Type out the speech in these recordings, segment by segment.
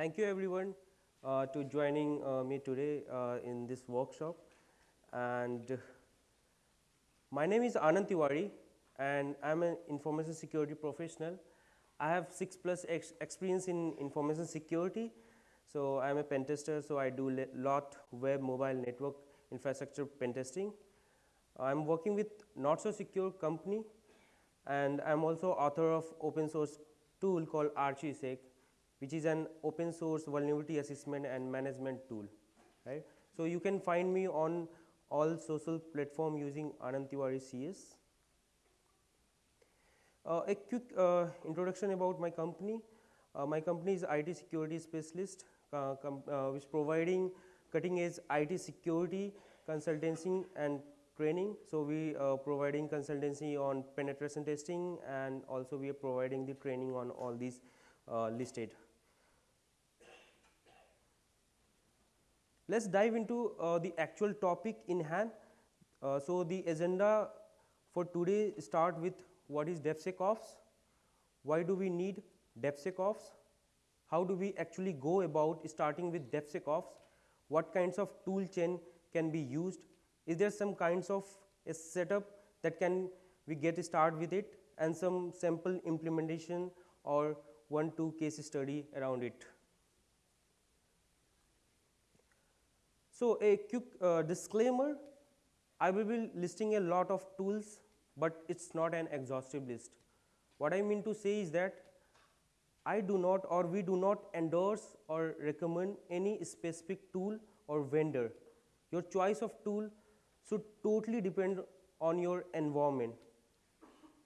thank you everyone uh, to joining uh, me today uh, in this workshop. And my name is Anand Tiwari and I am an information security professional. I have 6 plus ex experience in information security. So, I am a pen tester, so I do lot web mobile network infrastructure pen testing. I am working with NotSoSecure company and I am also author of open source tool called ArcherySec which is an open source vulnerability assessment and management tool. Right. So, you can find me on all social platform using Anand CS. Uh, a quick uh, introduction about my company. Uh, my company is IT security specialist uh, uh, which providing cutting edge IT security consultancy and training. So, we are providing consultancy on penetration testing and also we are providing the training on all these uh, listed. Let us dive into uh, the actual topic in hand. Uh, so, the agenda for today start with what is DevSecOps, why do we need DevSecOps, how do we actually go about starting with DevSecOps, what kinds of tool chain can be used, is there some kinds of a setup that can we get start with it and some sample implementation or one two case study around it. So, a quick uh, disclaimer I will be listing a lot of tools, but it is not an exhaustive list. What I mean to say is that I do not or we do not endorse or recommend any specific tool or vendor. Your choice of tool should totally depend on your environment.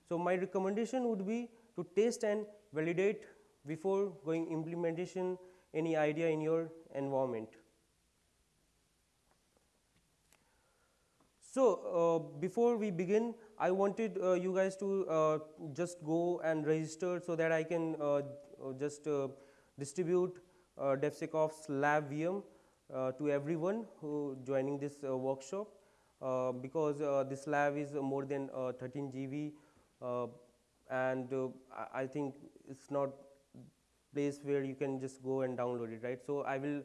So, my recommendation would be to test and validate before going implementation any idea in your environment. So, uh, before we begin I wanted uh, you guys to uh, just go and register so that I can uh, just uh, distribute uh, DevSecOps lab VM to everyone who joining this workshop. Uh, because uh, this lab is more than uh, 13 GB and I think it is not place where you can just go and download it right. So, I will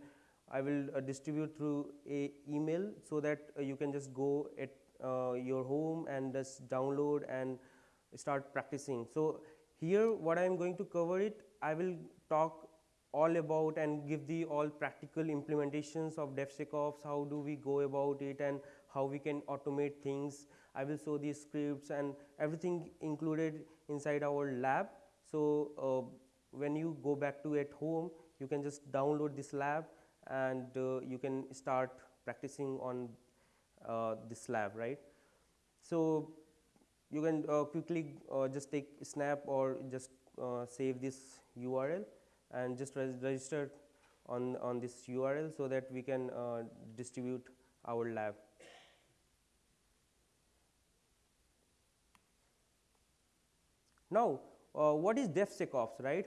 I will uh, distribute through a email so that uh, you can just go at uh, your home and just download and start practicing. So, here what I am going to cover it I will talk all about and give the all practical implementations of DevSecOps, how do we go about it and how we can automate things. I will show the scripts and everything included inside our lab. So, uh, when you go back to at home, you can just download this lab and uh, you can start practicing on uh, this lab, right. So, you can uh, quickly just take snap or just save this URL and just register on, on this URL so that we can distribute our lab. Now, uh, what is DevSecOps, right?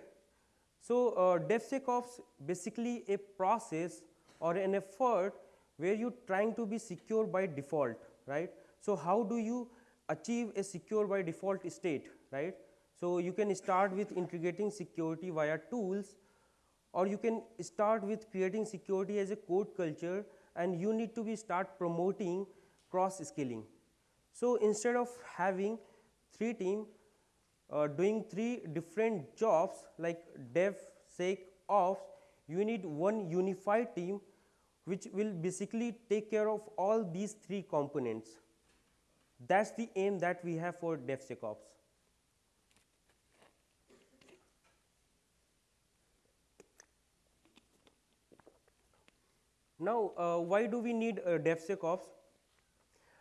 So, uh, DevSecOps basically a process or an effort where you trying to be secure by default, right. So, how do you achieve a secure by default state, right. So, you can start with integrating security via tools or you can start with creating security as a code culture and you need to be start promoting cross scaling. So, instead of having three team uh, doing three different jobs like dev, sec, ops, you need one unified team which will basically take care of all these three components. That is the aim that we have for DevSecOps. Now, uh, why do we need uh, DevSecOps?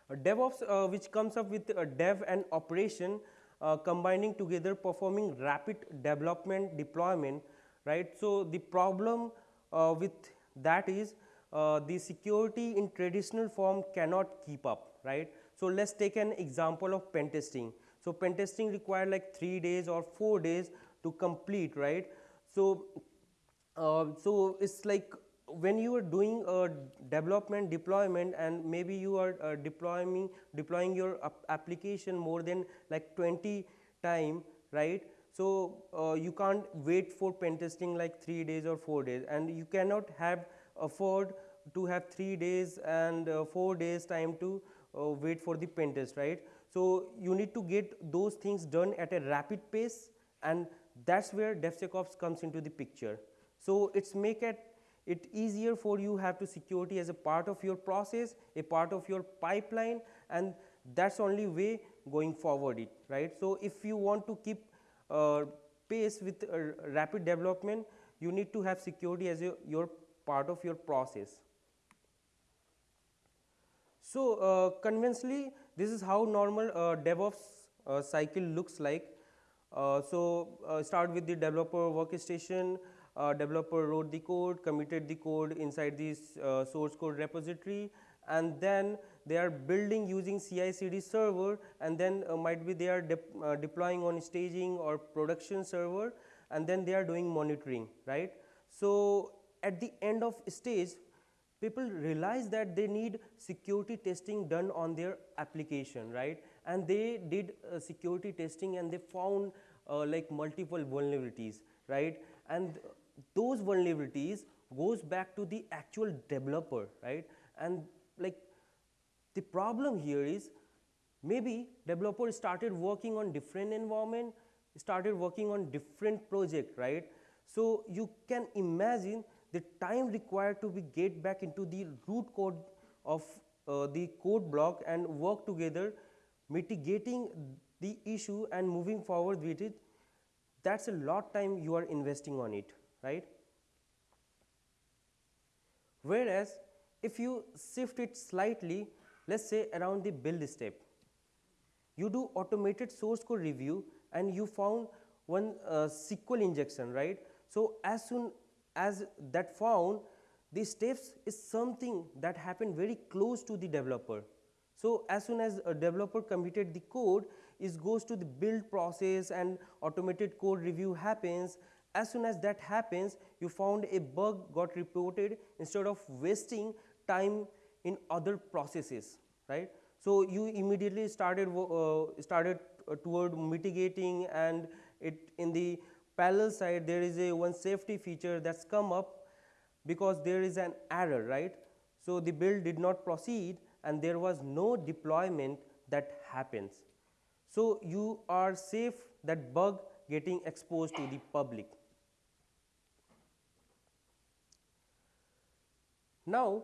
Uh, DevOps uh, which comes up with uh, dev and operation uh, combining together performing rapid development deployment right. So, the problem uh, with that is uh, the security in traditional form cannot keep up right. So, let us take an example of pen testing. So, pen testing require like 3 days or 4 days to complete right. So, uh, so it is like when you are doing a development deployment and maybe you are uh, deploying deploying your application more than like 20 time right So uh, you can't wait for pen testing like three days or four days, and you cannot have afford to have three days and uh, four days time to uh, wait for the pen test, right? So you need to get those things done at a rapid pace, and that's where DevSecOps comes into the picture. So it's make it it easier for you have to security as a part of your process, a part of your pipeline, and that's only way going forward it, right? So if you want to keep uh, pace with uh, rapid development, you need to have security as a, your part of your process. So uh, conventionally, this is how normal uh, DevOps uh, cycle looks like. Uh, so start with the developer workstation, developer wrote the code, committed the code inside this source code repository, and then they are building using CI CD server and then uh, might be they are de uh, deploying on staging or production server and then they are doing monitoring right. So, at the end of stage people realize that they need security testing done on their application right and they did uh, security testing and they found uh, like multiple vulnerabilities right and those vulnerabilities goes back to the actual developer right? And like the problem here is maybe developer started working on different environment, started working on different project, right? So you can imagine the time required to be get back into the root code of uh, the code block and work together mitigating the issue and moving forward with it. That's a lot time you are investing on it right whereas if you shift it slightly let us say around the build step. You do automated source code review and you found one uh, SQL injection, right. So, as soon as that found the steps is something that happened very close to the developer. So, as soon as a developer committed the code is goes to the build process and automated code review happens. As soon as that happens you found a bug got reported instead of wasting time in other processes right. So, you immediately started uh, started uh, toward mitigating and it in the parallel side there is a one safety feature that's come up because there is an error right. So, the build did not proceed and there was no deployment that happens. So, you are safe that bug getting exposed to the public. Now,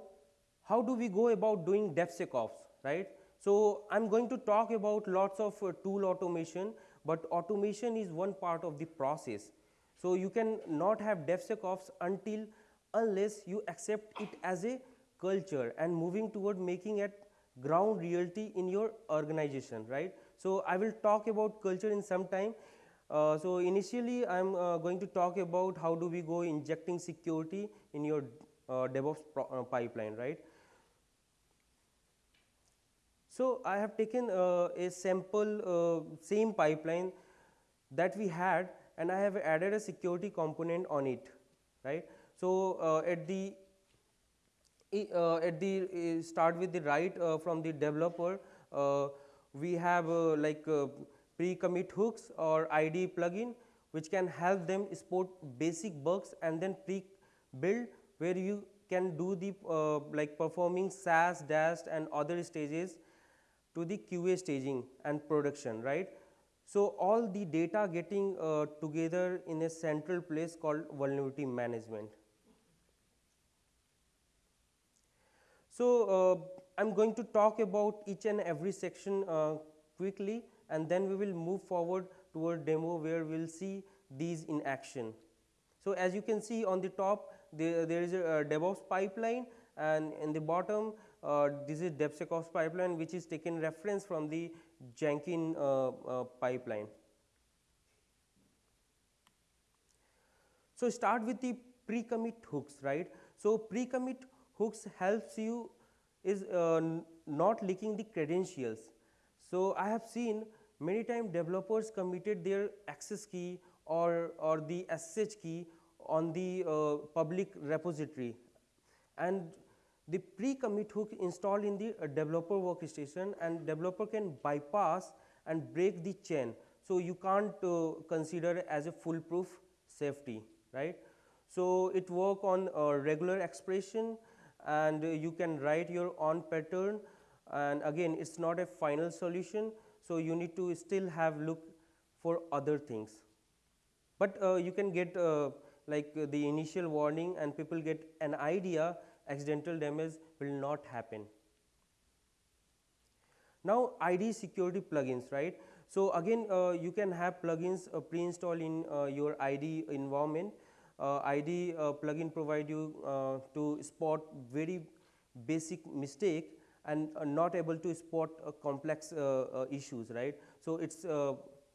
how do we go about doing DevSecOps, right? So, I am going to talk about lots of uh, tool automation, but automation is one part of the process. So, you can not have DevSecOps until unless you accept it as a culture and moving toward making it ground reality in your organization, right. So, I will talk about culture in some time. Uh, so, initially I am uh, going to talk about how do we go injecting security in your DevOps uh, pipeline, right. So, I have taken uh, a sample uh, same pipeline that we had and I have added a security component on it right. So, uh, at the uh, at the uh, start with the right uh, from the developer we have like pre-commit hooks or IDE plugin which can help them spot basic bugs and then pre-build where you can do the like performing SAST, DAST and other stages to the QA staging and production, right. So, all the data getting uh, together in a central place called vulnerability management. So, uh, I am going to talk about each and every section uh, quickly and then we will move forward toward demo where we will see these in action. So, as you can see on the top there, there is a, a DevOps pipeline and in the bottom uh, this is DevSecOps pipeline which is taken reference from the Jenkins uh, uh, pipeline. So, start with the pre-commit hooks right. So, pre-commit hooks helps you is uh, not leaking the credentials. So, I have seen many times developers committed their access key or, or the SSH key on the uh, public repository. And the pre-commit hook installed in the uh, developer workstation and developer can bypass and break the chain. so you can't uh, consider as a foolproof safety right? So it work on regular expression and you can write your own pattern. And again it's not a final solution so you need to still have look for other things. But uh, you can get uh, like uh, the initial warning and people get an idea accidental damage will not happen. Now IDE security plugins right? So again uh, you can have plugins uh, pre-installed in uh, your IDE environment. IDE plugin provide you to spot very basic mistake and not able to spot complex issues right? So it's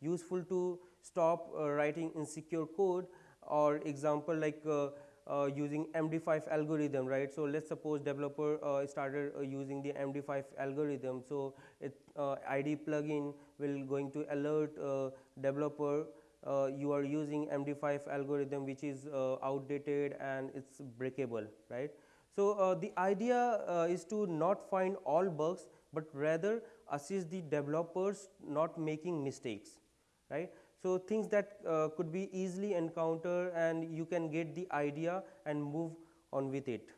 useful to stop uh, writing insecure code or example like uh, uh, using MD5 algorithm, right. So, let us suppose developer uh, started uh, using the MD5 algorithm. So, it uh, IDE plugin will going to alert developer you are using MD5 algorithm which is outdated and it is breakable, right. So, the idea is to not find all bugs, but rather assist the developers not making mistakes, right. So, things that uh, could be easily encountered and you can get the idea and move on with it.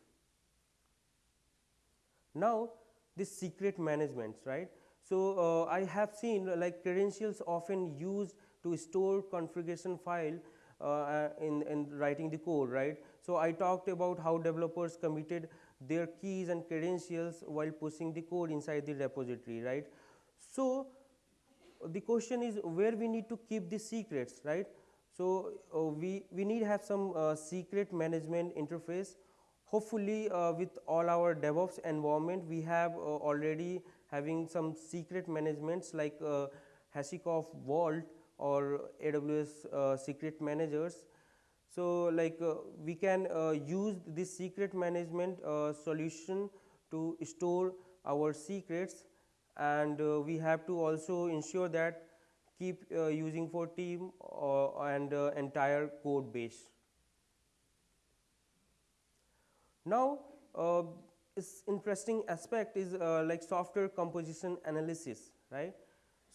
Now, this secret management right. So, uh, I have seen like credentials often used to store configuration file uh, in, in writing the code right. So, I talked about how developers committed their keys and credentials while pushing the code inside the repository right. So, the question is where we need to keep the secrets right. So, uh, we, we need to have some uh, secret management interface hopefully uh, with all our DevOps environment we have uh, already having some secret managements like uh, HashiCorp Vault or AWS uh, secret managers. So, like we can use this secret management solution to store our secrets and uh, we have to also ensure that keep uh, using for team uh, and entire code base. Now, this interesting aspect is like software composition analysis, right.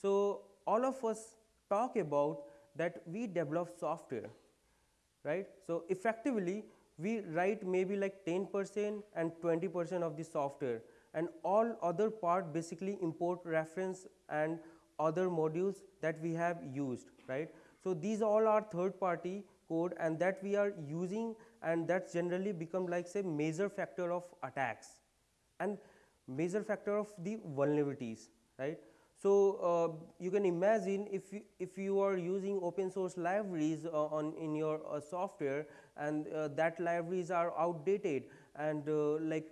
So, all of us talk about that we develop software, right. So, effectively we write maybe like 10 percent and 20 percent of the software and all other part basically import reference and other modules that we have used right. So, these all are third party code and that we are using and that generally become like say major factor of attacks and major factor of the vulnerabilities right. So, uh, you can imagine if you, if you are using open source libraries uh, on in your uh, software and uh, that libraries are outdated and uh, like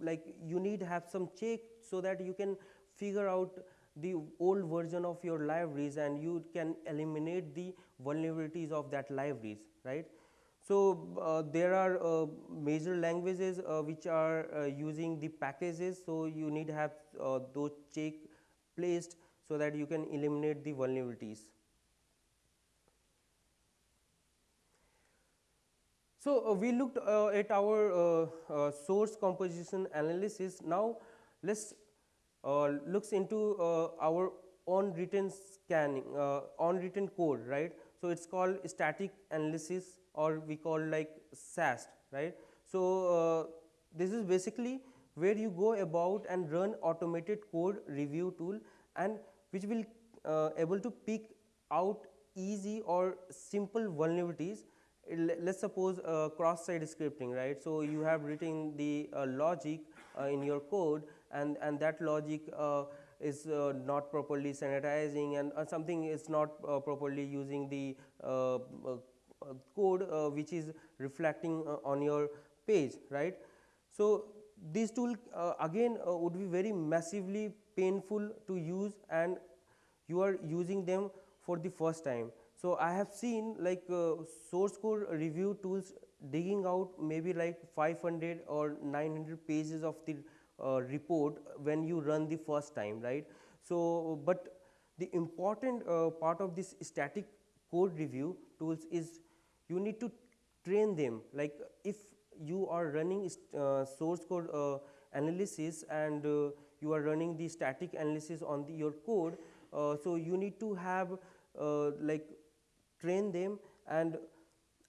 like you need have some check so that you can figure out the old version of your libraries and you can eliminate the vulnerabilities of that libraries right. So, uh, there are uh, major languages uh, which are uh, using the packages. So, you need have uh, those check placed so that you can eliminate the vulnerabilities. So, uh, we looked uh, at our uh, uh source composition analysis. Now, let us uh, looks into uh, our on written scanning on written code right. So, it is called static analysis or we call like SAST right. So, this is basically where you go about and run automated code review tool and which will able to pick out easy or simple vulnerabilities let us suppose uh, cross site scripting right. So, you have written the uh, logic uh, in your code and, and that logic uh, is uh, not properly sanitizing and uh, something is not properly using the code which is reflecting on your page right. So, these tool again would be very massively painful to use and you are using them for the first time. So, I have seen like uh, source code review tools digging out maybe like 500 or 900 pages of the uh, report when you run the first time right. So, but the important uh, part of this static code review tools is you need to train them like if you are running uh, source code uh, analysis and uh, you are running the static analysis on the, your code. so, you need to have like train them and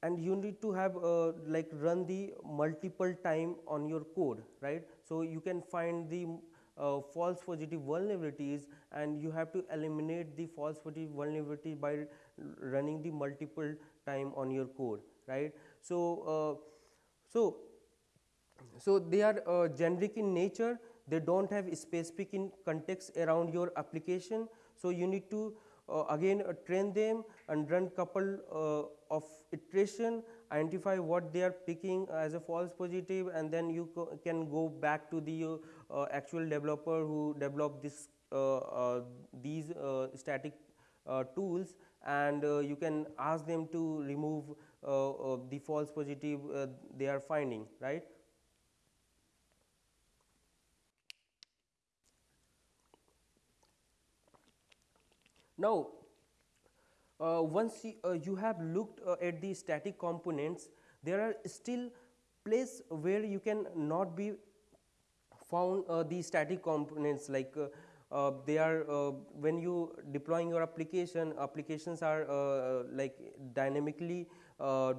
and you need to have uh, like run the multiple time on your code right? So you can find the uh, false positive vulnerabilities and you have to eliminate the false positive vulnerability by running the multiple time on your code right? So uh, so so they are uh, generic in nature. They don't have specific in context around your application. So you need to again uh, train them and run couple uh, of iteration identify what they are picking as a false positive and then you can go back to the uh, actual developer who developed this uh, uh, these static tools and you can ask them to remove the false positive they are finding right Now, uh, once you, uh, you, have looked uh, at the static components, there are still place where you can not be found uh, the static components. Like uh, uh, they are when you deploying your application applications are like dynamically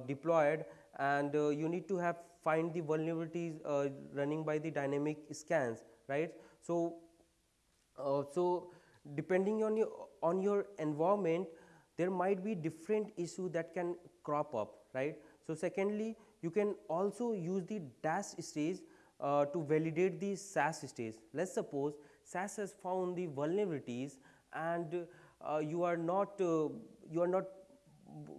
deployed and you need to have find the vulnerabilities running by the dynamic scans right? So so depending on your on your environment there might be different issue that can crop up right? So secondly you can also use the DAST stage uh, to validate the SAST stage. Let's suppose SAST has found the vulnerabilities and uh, you are not uh, you are not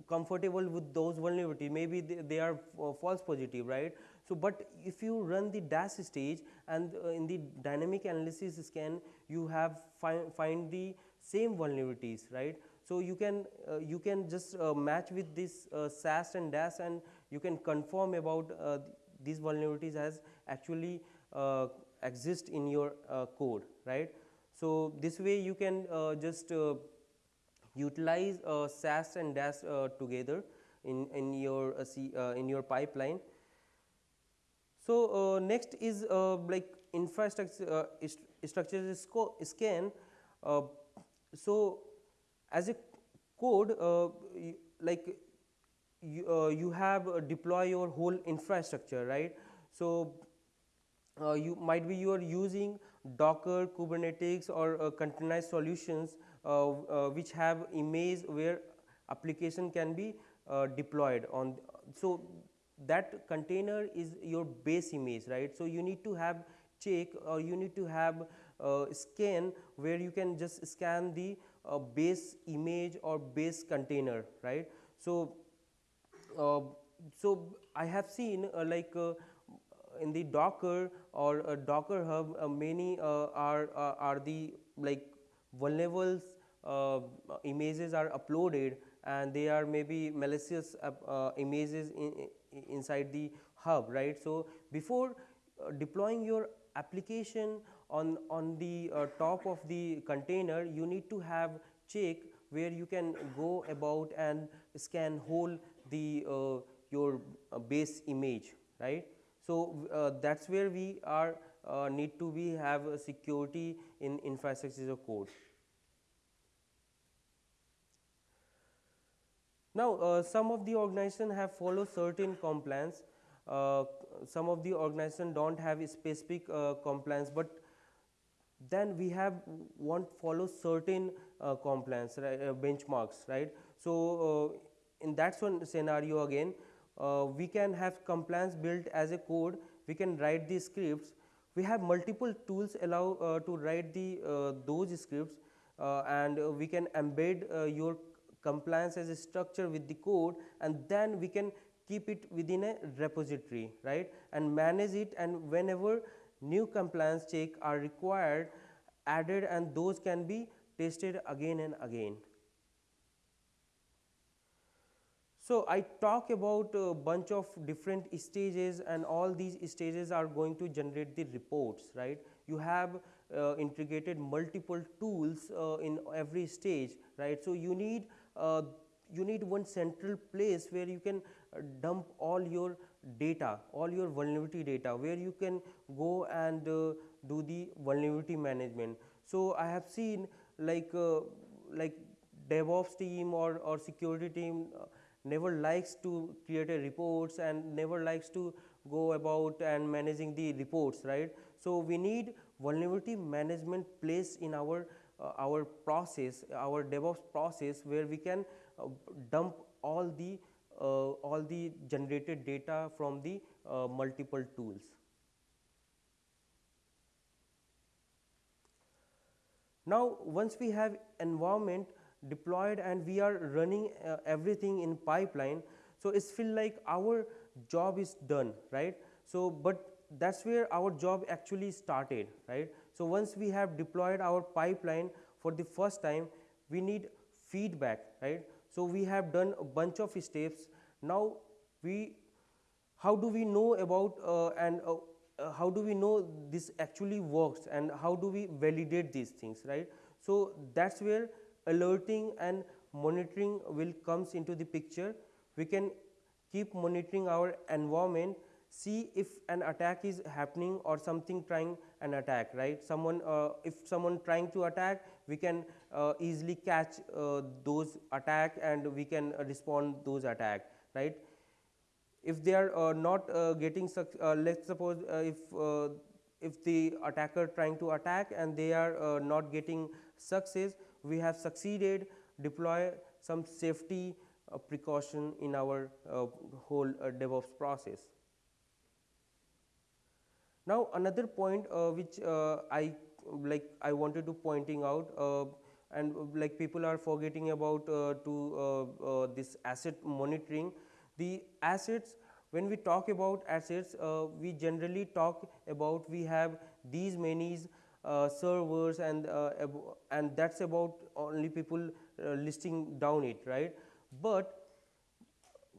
comfortable with those vulnerabilities. Maybe they, they are uh, false positive right so, but if you run the DAST stage and uh, in the dynamic analysis scan you have find, find the same vulnerabilities right. So, you can uh, you can just uh, match with this uh, SAST and DAST and you can confirm about uh, these vulnerabilities as actually uh, exist in your code right. So, this way you can just utilize SAST and DAST together in in your in your pipeline so, uh, next is uh, like infrastructure uh, structure scan. Uh, so, as a code uh, like you, uh, you have deploy your whole infrastructure right. So, you might be you are using Docker, Kubernetes or containerized solutions which have image where application can be deployed on. So, that container is your base image right. So, you need to have check or you need to have uh, scan where you can just scan the uh, base image or base container right. So, uh, so I have seen uh, like uh, in the Docker or Docker Hub uh, many are are the like vulnerable images are uploaded and they are maybe malicious images in, inside the hub right. So, before uh, deploying your application on, on the uh, top of the container you need to have check where you can go about and scan whole the uh, your uh, base image right. So, uh, that is where we are uh, need to be have a security in infrastructure code. Now, uh, some of the organization have followed certain compliance, uh, some of the organization do not have specific uh, compliance, but then we have want follow certain uh, compliance right, uh, benchmarks right. So, uh, in that one scenario again we can have compliance built as a code, we can write the scripts, we have multiple tools allow to write the those scripts and we can embed your compliance as a structure with the code and then we can keep it within a repository right and manage it and whenever new compliance check are required added and those can be tested again and again. So, I talk about a bunch of different stages and all these stages are going to generate the reports right. You have uh, integrated multiple tools uh, in every stage right. So, you need you need one central place where you can uh, dump all your data, all your vulnerability data, where you can go and uh, do the vulnerability management. So, I have seen like like DevOps team or, or security team uh, never likes to create a reports and never likes to go about and managing the reports right so we need vulnerability management place in our uh, our process our devops process where we can uh, dump all the uh, all the generated data from the uh, multiple tools. Now once we have environment deployed and we are running uh, everything in pipeline so it's feel like our job is done right? So but that's where our job actually started right so once we have deployed our pipeline for the first time we need feedback right? So we have done a bunch of steps. Now we how do we know about uh, and uh, uh, how do we know this actually works and how do we validate these things right? So that's where alerting and monitoring will comes into the picture. We can keep monitoring our environment see if an attack is happening or something trying an attack right someone uh, if someone trying to attack we can uh, easily catch uh, those attack and we can respond those attack right if they are uh, not uh, getting uh, let's suppose if if the attacker trying to attack and they are not getting success we have succeeded deploy some safety precaution in our whole DevOps process. Now another point uh, which uh, I like I wanted to pointing out uh, and like people are forgetting about to this asset monitoring. The assets when we talk about assets we generally talk about we have these many uh, servers and uh, and that's about only people uh, listing down it right? But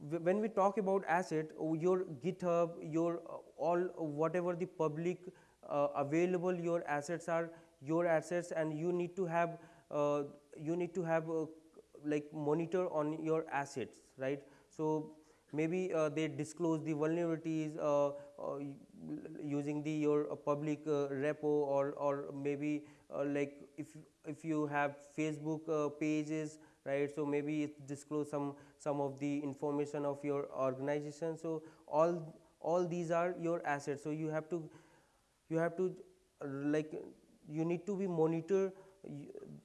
when we talk about asset your github your all whatever the public available your assets are your assets and you need to have you need to have like monitor on your assets right? So maybe uh, they disclose the vulnerabilities uh, uh, using the your uh, public uh, repo or or maybe uh, like if if you have facebook pages right? So maybe it disclose some some of the information of your organization. So all all these are your assets. So you have to you have to like you need to be monitor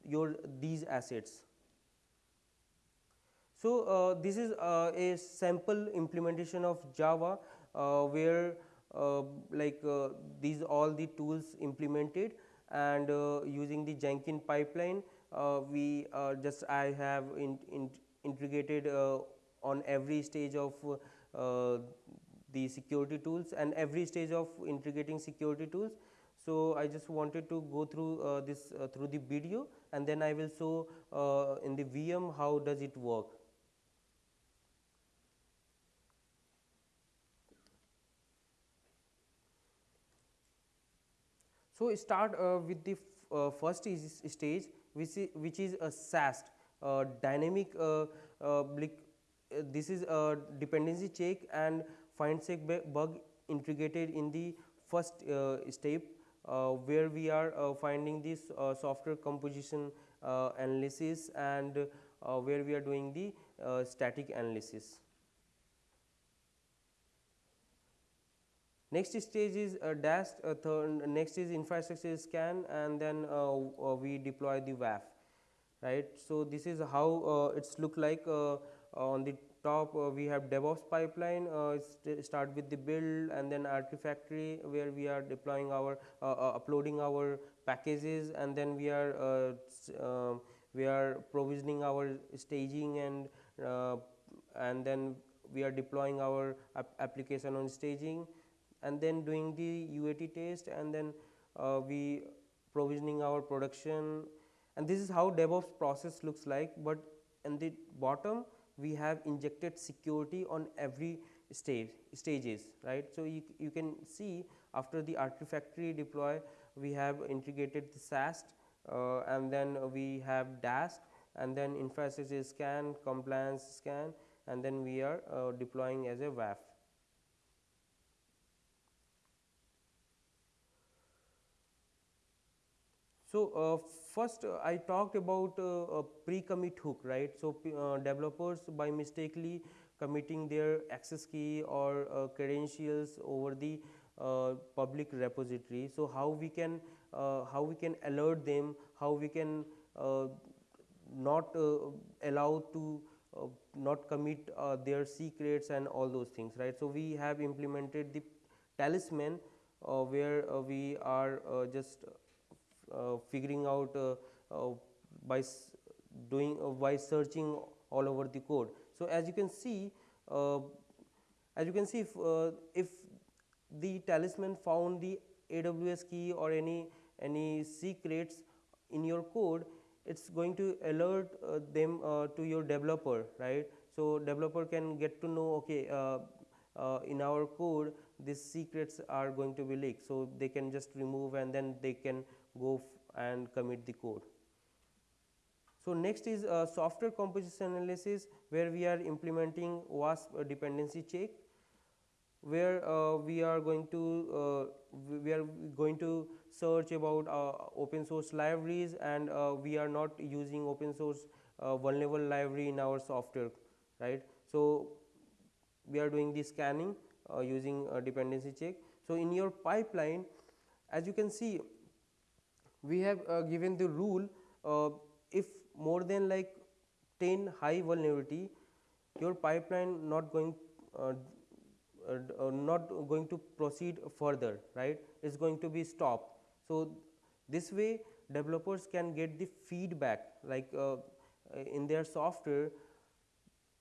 your these assets. So, uh, this is uh, a sample implementation of Java uh, where uh, like uh, these all the tools implemented and uh, using the Jenkins pipeline Uh, we uh, just I have in, in integrated uh, on every stage of the security tools and every stage of integrating security tools. So, I just wanted to go through this through the video and then I will show in the VM how does it work. So, start uh, with the uh, first stage which is, which is a SAST uh, dynamic uh, uh, uh, this is a dependency check and find check bug integrated in the first step where we are finding this software composition analysis and where we are doing the static analysis. Next stage is uh, DAST, uh, third, next is infrastructure scan and then uh, uh we deploy the WAF, right. So, this is how uh, it's look like uh, on the top we have DevOps pipeline st start with the build and then Artifactory where we are deploying our uploading our packages and then we are we are provisioning our staging and and then we are deploying our ap application on staging and then doing the UAT test and then uh, we provisioning our production and this is how DevOps process looks like, but in the bottom we have injected security on every stage stages right. So, you, you can see after the Artifactory deploy we have integrated the SAST uh, and then we have DAST and then infrastructure scan, compliance scan and then we are uh, deploying as a WAF. So, uh, first uh, I talked about uh, pre-commit hook, right. So, uh, developers by mistakenly committing their access key or uh, credentials over the uh, public repository. So, how we can how we can alert them, how we can not allow to uh, not commit uh, their secrets and all those things right. So, we have implemented the talisman uh, where we are just figuring out by doing by searching all over the code. So, as you can see as you can see if, if the talisman found the AWS key or any any secrets in your code it's going to alert uh, them uh, to your developer right so developer can get to know okay uh, uh in our code these secrets are going to be leaked so they can just remove and then they can go and commit the code so next is uh, software composition analysis where we are implementing OWASP dependency check where uh, we are going to we are going to search about uh, open source libraries and uh, we are not using open source uh, vulnerable library in our software right. So, we are doing the scanning using dependency check. So, in your pipeline as you can see we have given the rule if more than like 10 high vulnerability your pipeline not going uh, uh, not going to proceed further right is going to be stopped so, this way developers can get the feedback like uh, in their software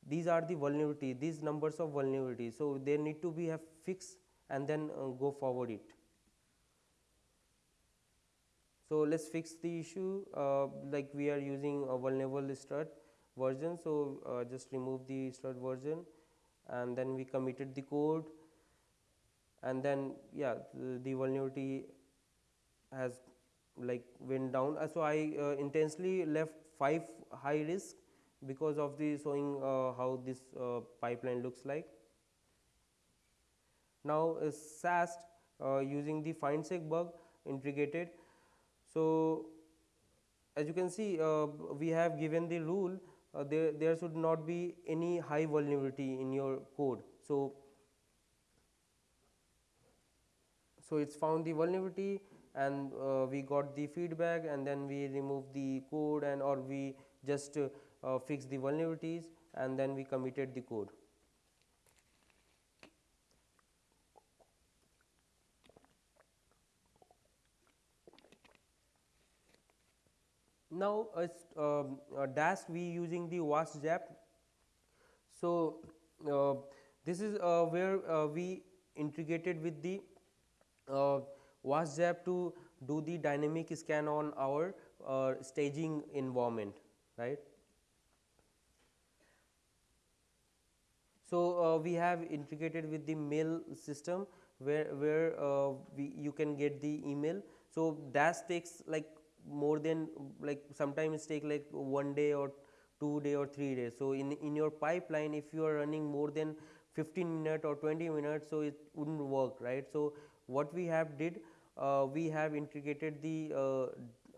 these are the vulnerability these numbers of vulnerability. So, they need to be have fixed and then uh, go forward it. So, let us fix the issue uh, like we are using a vulnerable strut version. So, uh, just remove the strut version and then we committed the code and then yeah the, the vulnerability has like went down. Uh, so, I uh, intensely left 5 high risk because of the showing uh, how this uh, pipeline looks like. Now, uh, SAST using the find bug integrated. So, as you can see we have given the rule there, there should not be any high vulnerability in your code. So, so it is found the vulnerability and uh, we got the feedback and then we remove the code and or we just uh, fix the vulnerabilities and then we committed the code. Now, as um, uh, DAST we using the OWASP-ZAP. So, uh, this is uh, where uh, we integrated with the uh, OWASP-ZAP to do the dynamic scan on our uh, staging environment right. So, uh, we have integrated with the mail system where, where uh, we, you can get the email. So, DAST takes like more than like sometimes take like one day or two day or three days. So, in, in your pipeline if you are running more than 15 minute or 20 minutes, so it would not work right. So, what we have did uh, we have integrated the uh,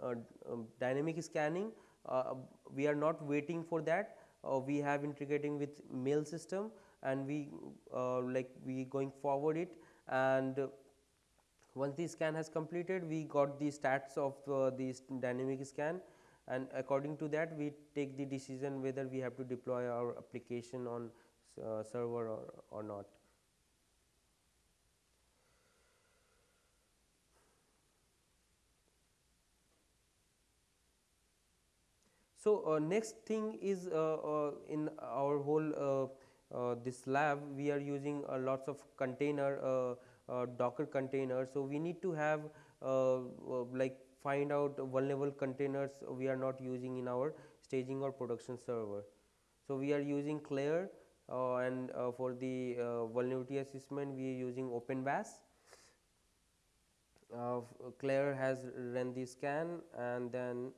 uh, um, dynamic scanning we are not waiting for that we have integrating with mail system and we like we going forward it and once the scan has completed we got the stats of uh, the dynamic scan and according to that we take the decision whether we have to deploy our application on uh, server or, or not. So, uh, next thing is uh, uh, in our whole this lab we are using lots of container docker containers. So, we need to have like find out vulnerable containers we are not using in our staging or production server. So, we are using Clair uh, and uh, for the uh, vulnerability assessment we are using OpenVAS. Clair has run the scan and then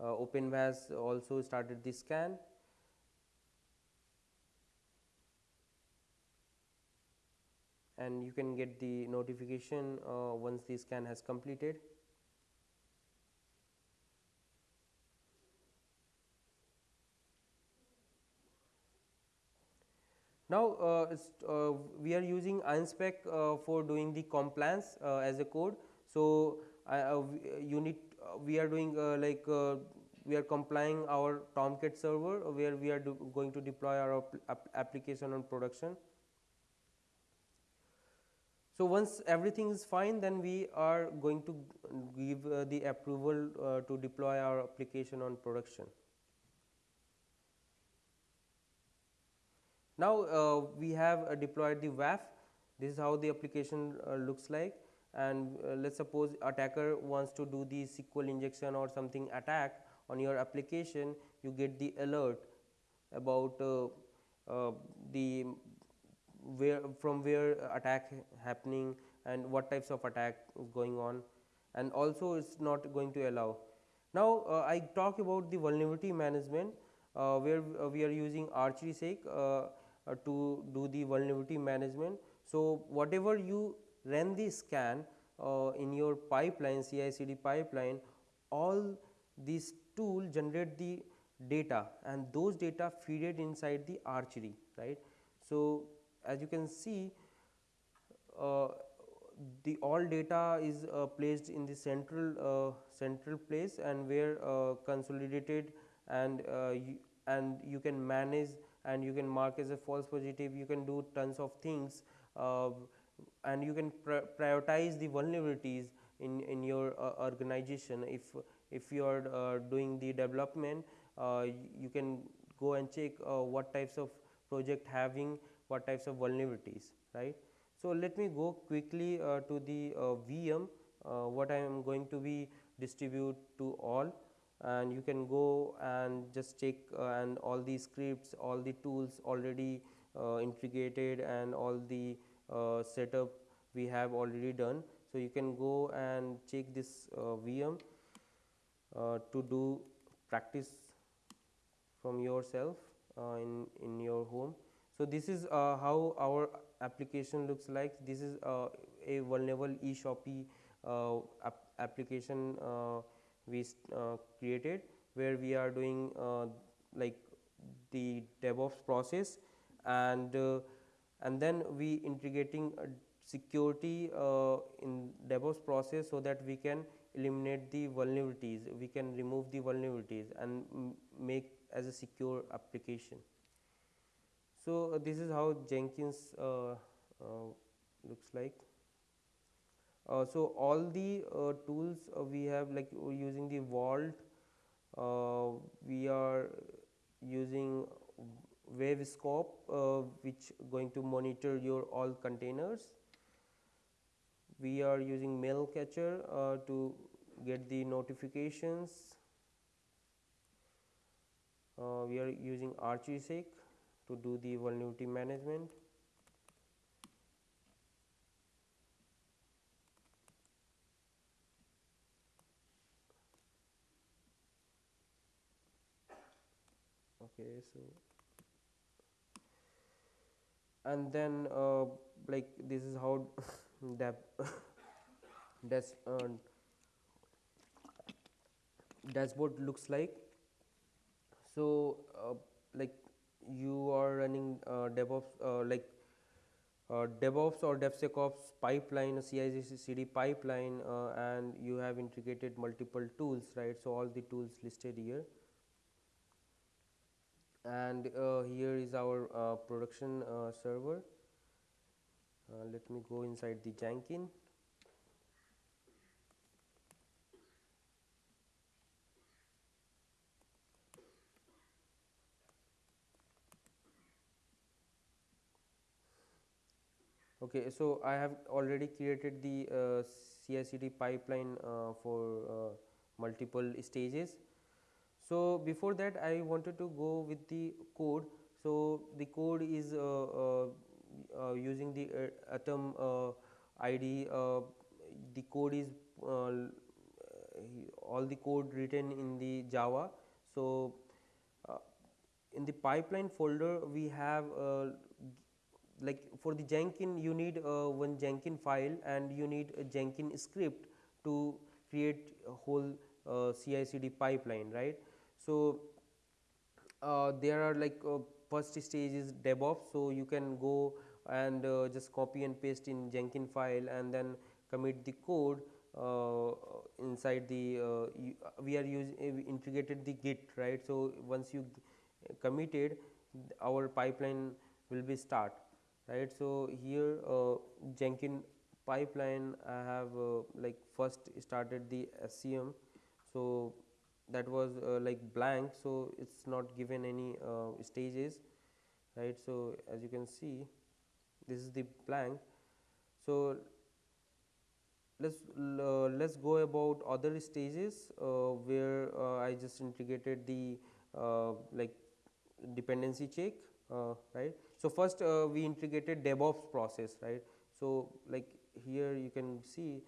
uh, OpenVAS also started the scan. and you can get the notification uh, once the scan has completed. Now, uh, uh, we are using InSpec uh, for doing the compliance uh, as a code. So, uh, uh, you need we are doing like we are complying our Tomcat server where we are going to deploy our application on production. So, once everything is fine then we are going to give uh, the approval uh, to deploy our application on production. Now, uh, we have uh, deployed the WAF this is how the application uh, looks like and uh, let us suppose attacker wants to do the SQL injection or something attack on your application you get the alert about the where from where attack happening and what types of attack is going on and also it is not going to allow. Now, uh, I talk about the vulnerability management uh, where uh, we are using ArcherySec uh, uh, to do the vulnerability management. So, whatever you run the scan in your pipeline CI CD pipeline all these tool generate the data and those data feed it inside the archery right. So, as you can see uh, the all data is uh, placed in the central uh, central place and where uh, consolidated and uh, you, and you can manage and you can mark as a false positive. You can do tons of things uh, and you can pr prioritize the vulnerabilities in in your organization. If if you are doing the development you can go and check what types of project having what types of vulnerabilities right. So, let me go quickly uh, to the uh, VM uh, what I am going to be distribute to all and you can go and just check uh, and all the scripts all the tools already uh, integrated and all the uh, setup we have already done. So, you can go and check this VM to do practice from yourself in, in your home. So, this is uh, how our application looks like this is uh, a vulnerable eShopi uh, ap application uh, we uh, created where we are doing uh, like the DevOps process and and then we integrating security in DevOps process so that we can eliminate the vulnerabilities we can remove the vulnerabilities and make as a secure application. So, uh, this is how Jenkins uh, uh, looks like. so, all the tools we have like using the Vault, we are using Weave Scope uh, which going to monitor your all containers. We are using Mailcatcher uh, to get the notifications. Uh, we are using ArcherySec to do the vulnerability management. Okay, so and then uh, like this is how that dash uh, dashboard looks like. So uh, like you are running uh, DevOps uh, like uh, DevOps or DevSecOps pipeline, CI/CD pipeline, uh, and you have integrated multiple tools, right? So all the tools listed here, and uh, here is our uh, production server. let me go inside the Jenkins. Okay, so I have already created the uh, CI/CD pipeline uh, for uh, multiple stages. So before that, I wanted to go with the code. So the code is uh, uh, uh, using the Atom ID. the code is all the code written in the Java. So in the pipeline folder, we have like for the Jenkins you need uh, one Jenkins file and you need a Jenkins script to create a whole uh, CI CD pipeline right. So, uh, there are like uh, first stage is DevOps. So you can go and uh, just copy and paste in Jenkins file and then commit the code uh, inside the we are using integrated the Git right. So once you committed our pipeline will be start right. So here uh, Jenkins pipeline I have uh, like first started the SCM. So that was uh, like blank so it's not given any stages right so as you can see this is the blank so let's uh, let's go about other stages uh, where uh, I just integrated the like dependency check right so first we integrated DevOps process right so like here you can see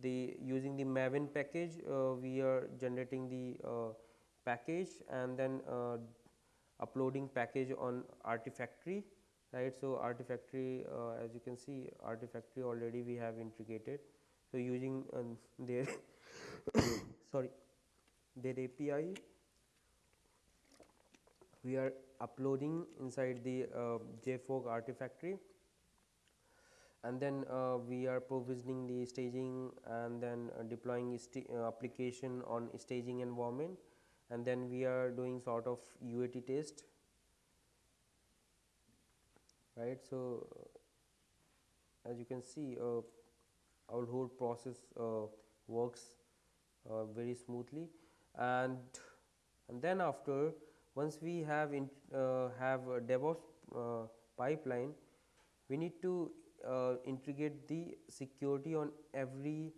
the using the Maven package uh, we are generating the uh, package and then uh, uploading package on Artifactory right. So, Artifactory uh, as you can see Artifactory already we have integrated. So, using um, their sorry their API we are uploading inside the uh, JFrog Artifactory and then uh, we are provisioning the staging and then uh, deploying uh, application on staging environment. And then we are doing sort of UAT test. Right. So, uh, as you can see uh, our whole process works very smoothly. And and then after once we have in, have a DevOps pipeline we need to uh, integrate the security on every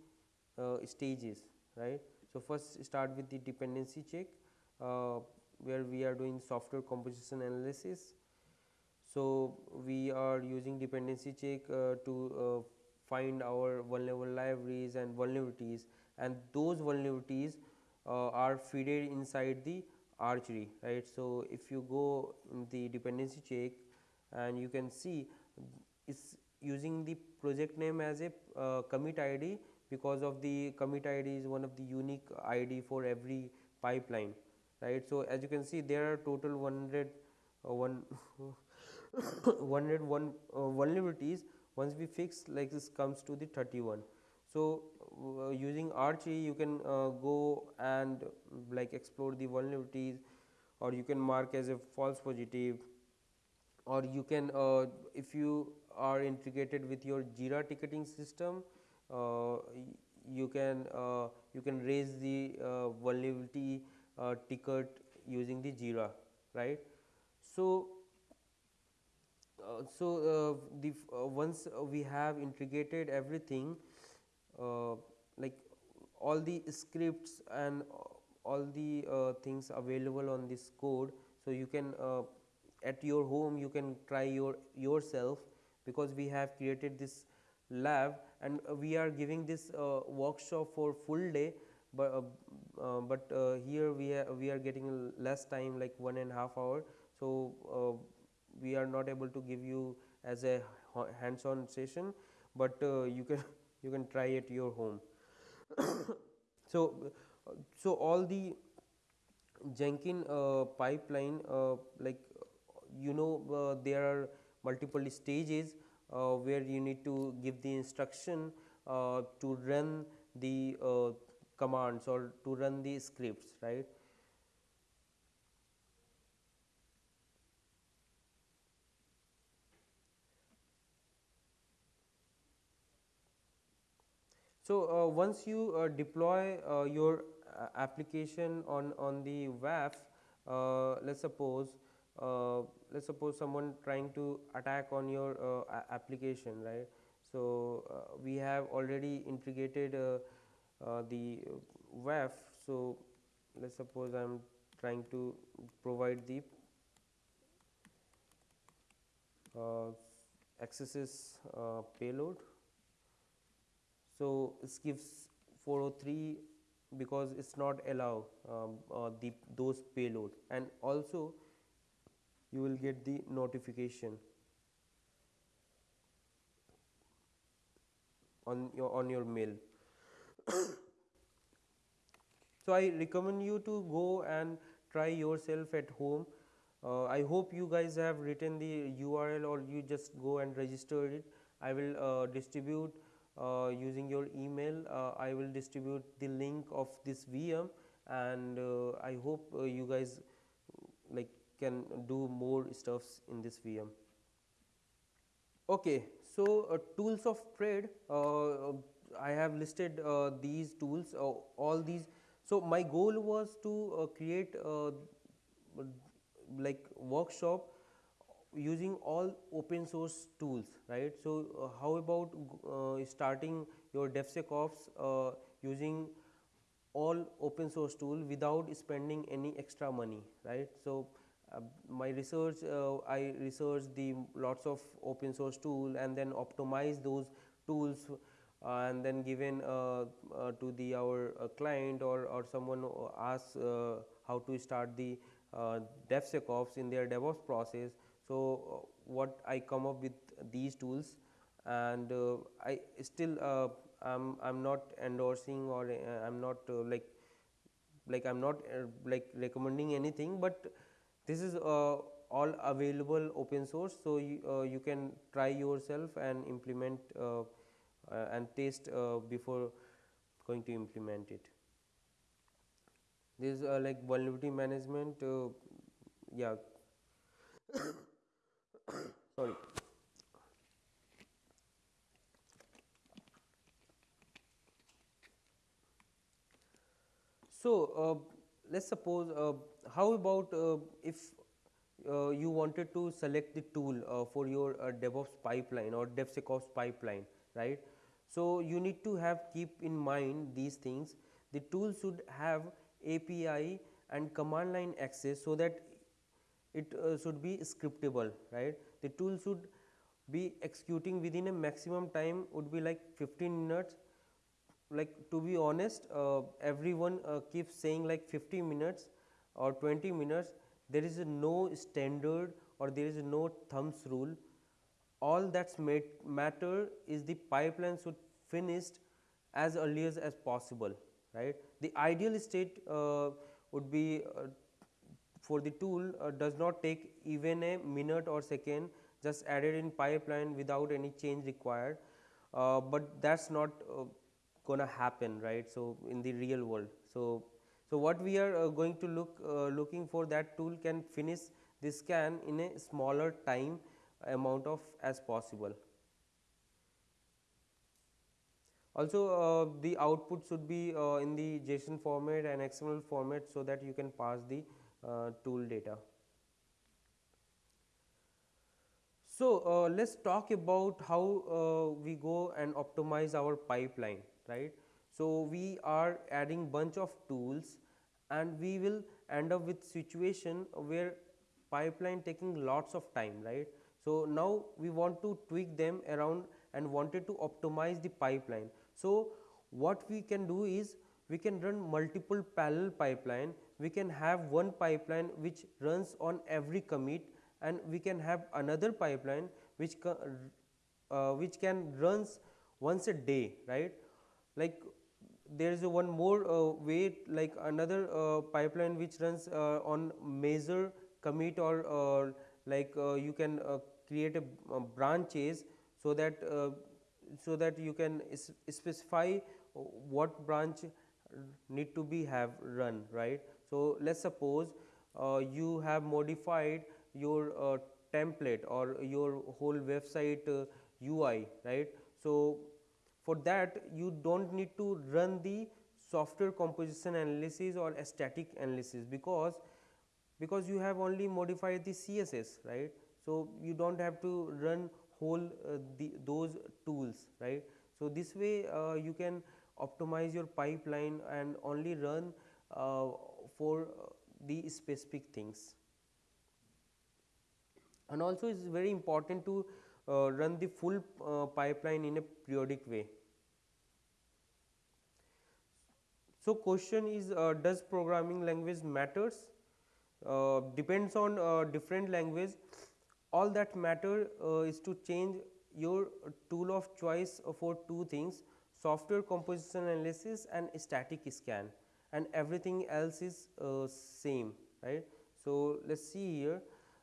uh, stages right. So, first start with the dependency check uh, where we are doing software composition analysis. So, we are using dependency check uh, to uh, find our vulnerable libraries and vulnerabilities and those vulnerabilities uh, are fed inside the archery right. So, if you go in the dependency check and you can see it's using the project name as a uh, commit ID because of the commit ID is one of the unique ID for every pipeline right. So, as you can see there are total 100 uh, one 101 uh, vulnerabilities once we fix like this comes to the 31. So, using Archie you can uh, go and like explore the vulnerabilities or you can mark as a false positive or you can uh, if you are integrated with your Jira ticketing system, uh, you can uh, you can raise the uh, vulnerability uh, ticket using the Jira, right. So, uh, so uh, the once we have integrated everything like all the scripts and all the things available on this code. So, you can at your home you can try your yourself because we have created this lab and uh, we are giving this uh, workshop for full day but uh, uh but uh, here we are we are getting less time like one and a half hour so uh, we are not able to give you as a hands on session but you can you can try at your home so so all the jenkins pipeline like you know there are multiple stages uh, where you need to give the instruction uh, to run the uh, commands or to run the scripts right. So, uh, once you uh, deploy uh, your application on, on the WAF, let us suppose let us suppose someone trying to attack on your application right. So, we have already integrated the WAF. So, let us suppose I am trying to provide the uh, accesses uh, payload. So, this gives 403 because it is not allow um, uh, the those payload. And also you will get the notification on your on your mail. So i recommend you to go and try yourself at home. Uh, I hope you guys have written the URL or you just go and register it. I will uh, distribute uh, using your email. Uh, I will distribute the link of this VM and uh, I hope uh, you guys like can do more stuffs in this VM. Okay, so tools of trade. I have listed these tools. all these. So my goal was to create like workshop using all open source tools right so uh, how about uh, starting your devsecops uh, using all open source tool without spending any extra money right so uh, my research uh, i researched the lots of open source tool and then optimize those tools uh, and then given to the our client or or someone asks how to start the DevSecOps in their DevOps process. So, uh, what I come up with these tools and uh, I still uh, I'm, I'm not endorsing or uh, I'm not uh, like like I'm not uh, like recommending anything, but this is all available open source. So, you, you can try yourself and implement and test before going to implement it this uh, like vulnerability management yeah sorry. So uh, let's suppose uh, how about uh, if uh, you wanted to select the tool for your DevOps pipeline or DevSecOps pipeline right? So you need to have keep in mind these things. The tool should have API and command line access so that it uh, should be scriptable right? The tool should be executing within a maximum time would be like 15 minutes. Like to be honest uh, everyone uh, keeps saying like 50 minutes or 20 minutes. There is no standard or there is no thumbs rule. All that's matter is the pipeline should finished as early as, as possible right. The ideal state uh, would be uh, for the tool uh, does not take even a minute or second just added in pipeline without any change required, but that is not going to happen right. So, in the real world. So, so what we are going to look looking for that tool can finish the scan in a smaller time amount of as possible. Also uh, the output should be uh, in the JSON format and XML format so that you can pass the uh, tool data. So, uh, let us talk about how uh, we go and optimize our pipeline right. So, we are adding bunch of tools and we will end up with situation where pipeline taking lots of time right. So, now we want to tweak them around and wanted to optimize the pipeline. So, what we can do is we can run multiple parallel pipeline, we can have one pipeline which runs on every commit and we can have another pipeline which, uh, which can runs once a day right. Like there is one more uh, way like another uh, pipeline which runs uh, on major commit or uh, like uh, you can create a, branches so that so that you can specify what branch need to be have run right. So, let us suppose uh, you have modified your uh, template or your whole website uh, UI right. So, for that you do not need to run the software composition analysis or static analysis because because you have only modified the CSS right. So, you do not have to run whole uh, the, those tools right. So, this way uh, you can optimize your pipeline and only run uh, for the specific things. And also it is very important to run the full pipeline in a periodic way. So, question is uh, does programming language matters? Uh, depends on uh, different language all that matter uh, is to change your tool of choice for two things software composition analysis and static scan and everything else is uh, same right. So, let us see here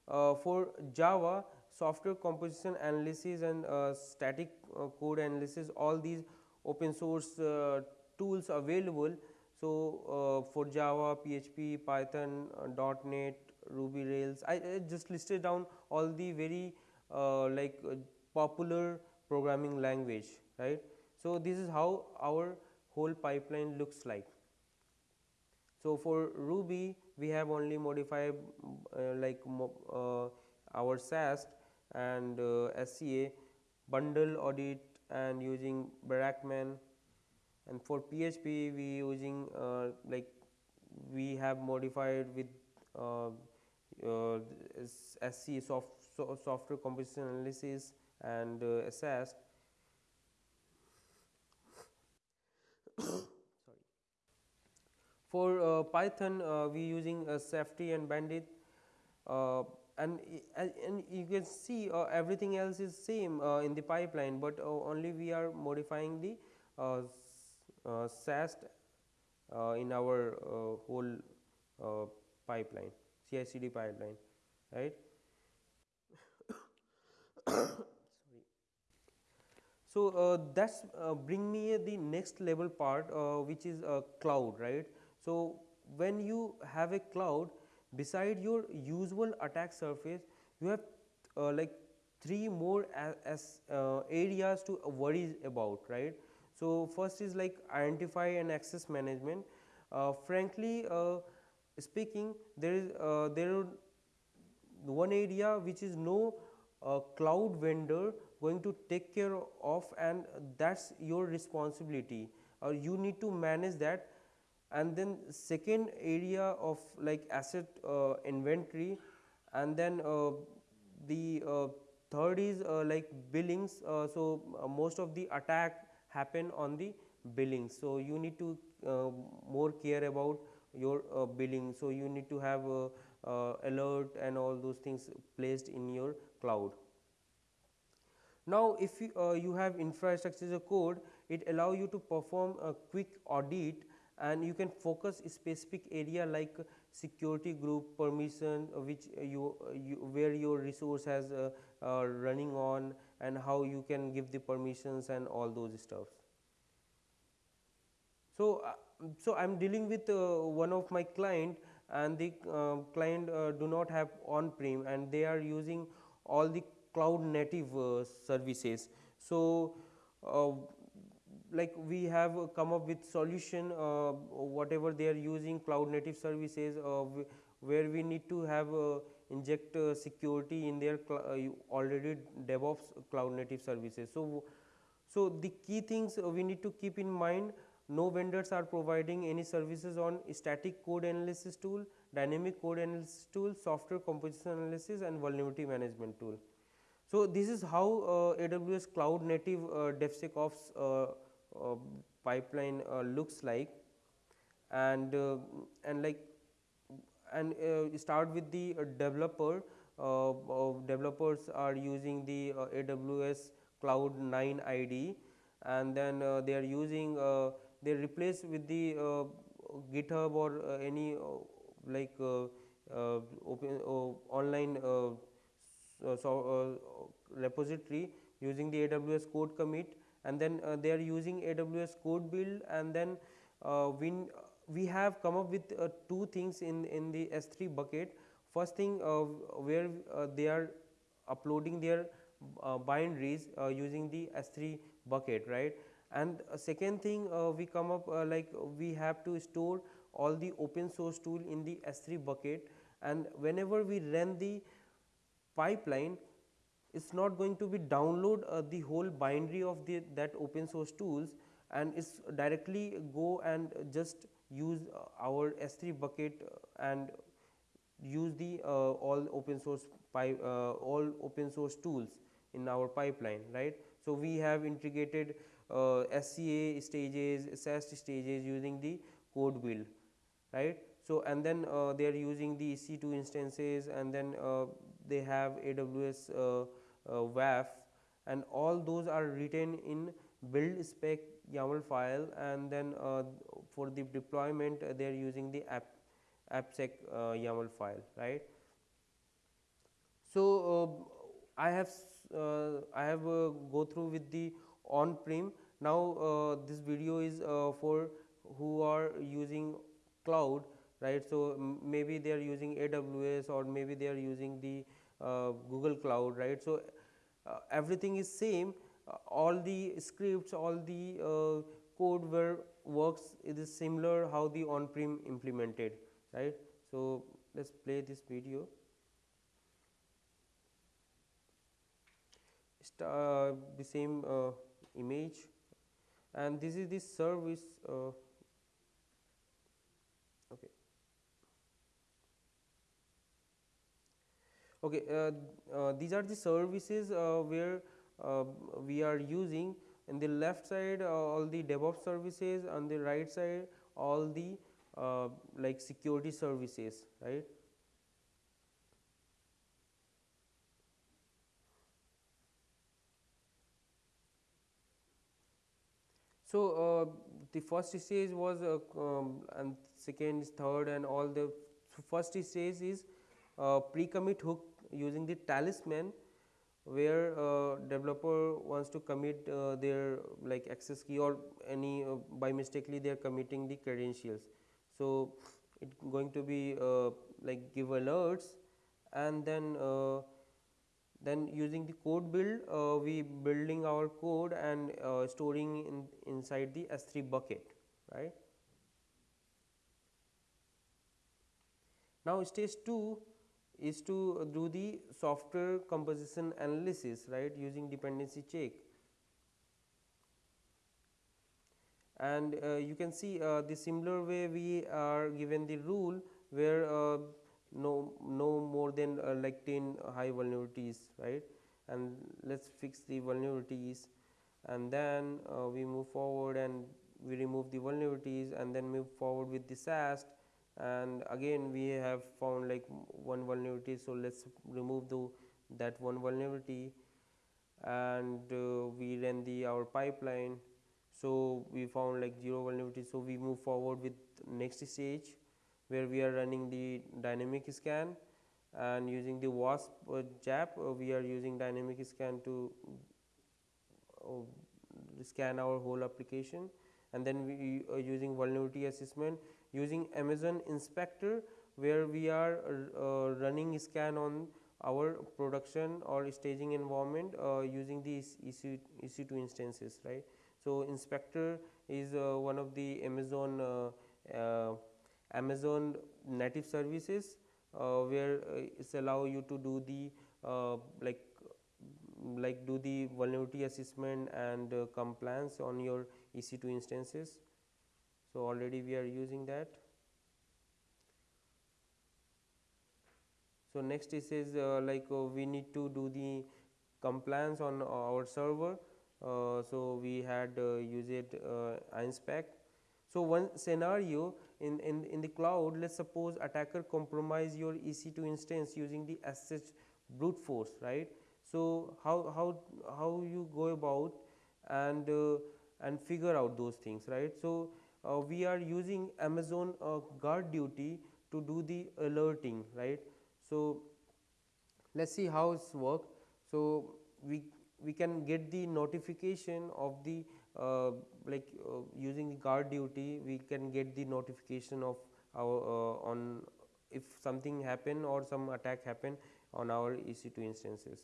uh, for Java, software composition analysis and uh, static uh, code analysis, all these open source uh, tools available. So, uh, for Java, PHP, Python, .NET, Ruby Rails, I, I, just listed down all the very like popular programming language, right. So, this is how our whole pipeline looks like. So, for Ruby we have only modified uh, like uh, our SAST and uh, SCA bundle audit and using Brakeman and for PHP we using uh, like we have modified with uh, uh, SC soft, so software composition analysis and SAST For uh, Python, uh, we using uh, Safety and Bandit, uh, and and you can see uh, everything else is same uh, in the pipeline, but only we are modifying the SAST in our whole pipeline, CI/CD pipeline, right? so uh, that's uh, bring me the next level part uh, which is cloud right so, when you have a cloud beside your usual attack surface you have uh, like three more as, as uh, areas to worry about right. So, first is like identify and access management uh, frankly uh, speaking there is uh, there one area which is no uh, cloud vendor going to take care of and that is your responsibility or you need to manage that and then second area of like asset uh, inventory and then uh, the uh, third is uh, like billings. Uh, so uh, most of the attack happen on the billings. so you need to more care about your billing. So you need to have alert and all those things placed in your cloud. Now if you, you have infrastructure as a code it allow you to perform a quick audit and you can focus specific area like security group permission uh, which uh, you, uh, you, where your resource has uh, uh, running on and how you can give the permissions and all those stuffs. So, uh, so I am dealing with one of my client and the client do not have on prem and they are using all the cloud native services. So, like we have come up with solution uh, whatever they are using cloud native services uh, where we need to have uh, inject uh, security in their uh, already DevOps cloud native services. So, so the key things we need to keep in mind no vendors are providing any services on static code analysis tool, dynamic code analysis tool, software composition analysis and vulnerability management tool. So, this is how AWS cloud native DevSecOps uh, Uh, pipeline uh, looks like. And uh, and like and uh, start with the uh, developer. Developers are using the AWS cloud 9 ID and then they are using they replace with the github or any like open online so, repository using the AWS code commit and then uh, they are using AWS code build and then uh, we, we have come up with uh, two things in, in the S3 bucket. First thing uh, where uh, they are uploading their uh, binaries using the S3 bucket right and second thing we come up like we have to store all the open source tool in the S3 bucket and whenever we run the pipeline it's not going to be download uh, the whole binary of the that open source tools and it's directly go and just use uh, our S3 bucket uh, and use the uh, all open source uh, all open source tools in our pipeline right. So, we have integrated uh, SCA stages, SAST stages using the code build right. So, and then they are using the EC2 instances and then they have AWS uh, WAF and all those are written in build spec YAML file and then uh, for the deployment uh, they are using the app AppSpec YAML file right. So uh, I have uh, I have uh, go through with the on-prem. Now uh, this video is uh, for who are using cloud, right? So maybe they are using AWS or maybe they are using the uh, Google Cloud, right? So uh, everything is same. all the scripts, all the code where works it is similar how the on-prem implemented, right? So let's play this video. Uh, the same uh, image and this is the service uh, okay okay uh, uh, these are the services uh, where we are using. In the left side all the DevOps services on the right side all the like security services right? So, uh, the first stage was uh, um, and second, third and all the first stage is uh, pre-commit hook using the talisman where uh, developer wants to commit uh, their like access key or any uh, by mistakenly they are committing the credentials. So, it going to be like give alerts and then then using the code build uh, we building our code and uh, storing in inside the S3 bucket right. Now stage 2 is to do the software composition analysis right using dependency check. And uh, you can see uh, the similar way we are given the rule where uh, no no more than uh, like 10 high vulnerabilities right? And let's fix the vulnerabilities. And then uh, we move forward and we remove the vulnerabilities and then move forward with the SAST and again we have found like one vulnerability so let's remove the that one vulnerability. And uh, we ran the our pipeline. So we found like zero vulnerability. So we move forward with next stage where we are running the dynamic scan. And using the OWASP uh, ZAP uh, we are using dynamic scan to uh, scan our whole application. And then we are using vulnerability assessment using Amazon inspector where we are uh, running scan on our production or staging environment uh, using these EC, EC2 instances right. So, inspector is uh, one of the Amazon Amazon native services uh, where uh, it's allow you to do the uh, like like do the vulnerability assessment and uh, compliance on your EC2 instances. So, already we are using that. So, next is says uh, like uh, we need to do the compliance on our server. so, we had used uh, InSpec. So, one scenario in, in, in the cloud let us suppose attacker compromise your EC2 instance using the SSH brute force right. So, how, how, how you go about and, uh, and figure out those things right. So, uh, we are using Amazon uh, GuardDuty to do the alerting right. So, let us see how it's work. So, we, we can get the notification of the uh, like uh, using the GuardDuty we can get the notification of our uh, on if something happen or some attack happen on our EC2 instances.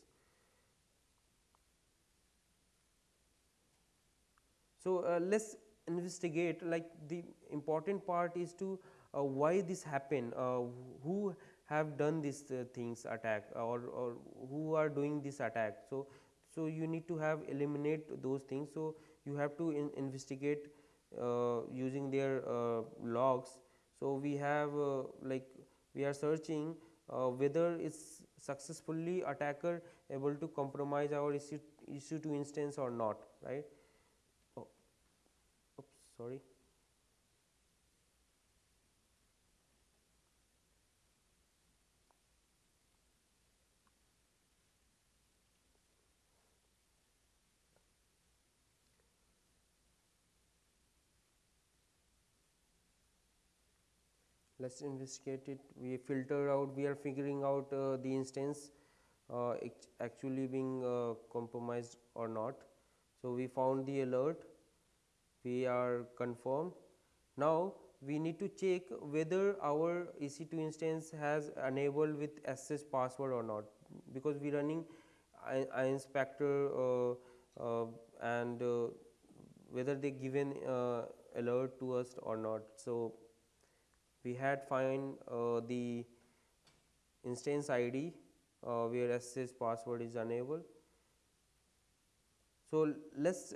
So, uh, let us investigate like the important part is to uh, why this happen, uh, who have done these things attack or, or who are doing this attack. So, so you need to have eliminate those things. So, you have to in investigate uh, using their uh, logs. So, we have uh, like we are searching whether it's successfully attacker able to compromise our issue, EC2 instance or not right. Sorry. let us investigate it we filter out we are figuring out uh, the instance uh, actually being uh, compromised or not. So, we found the alert, we are confirmed. Now, we need to check whether our EC2 instance has enabled with SSH password or not because we running I inspector uh, uh, and uh, whether they given uh, alert to us or not. So, we had find uh, the instance ID uh, where SSH password is enabled. So, let us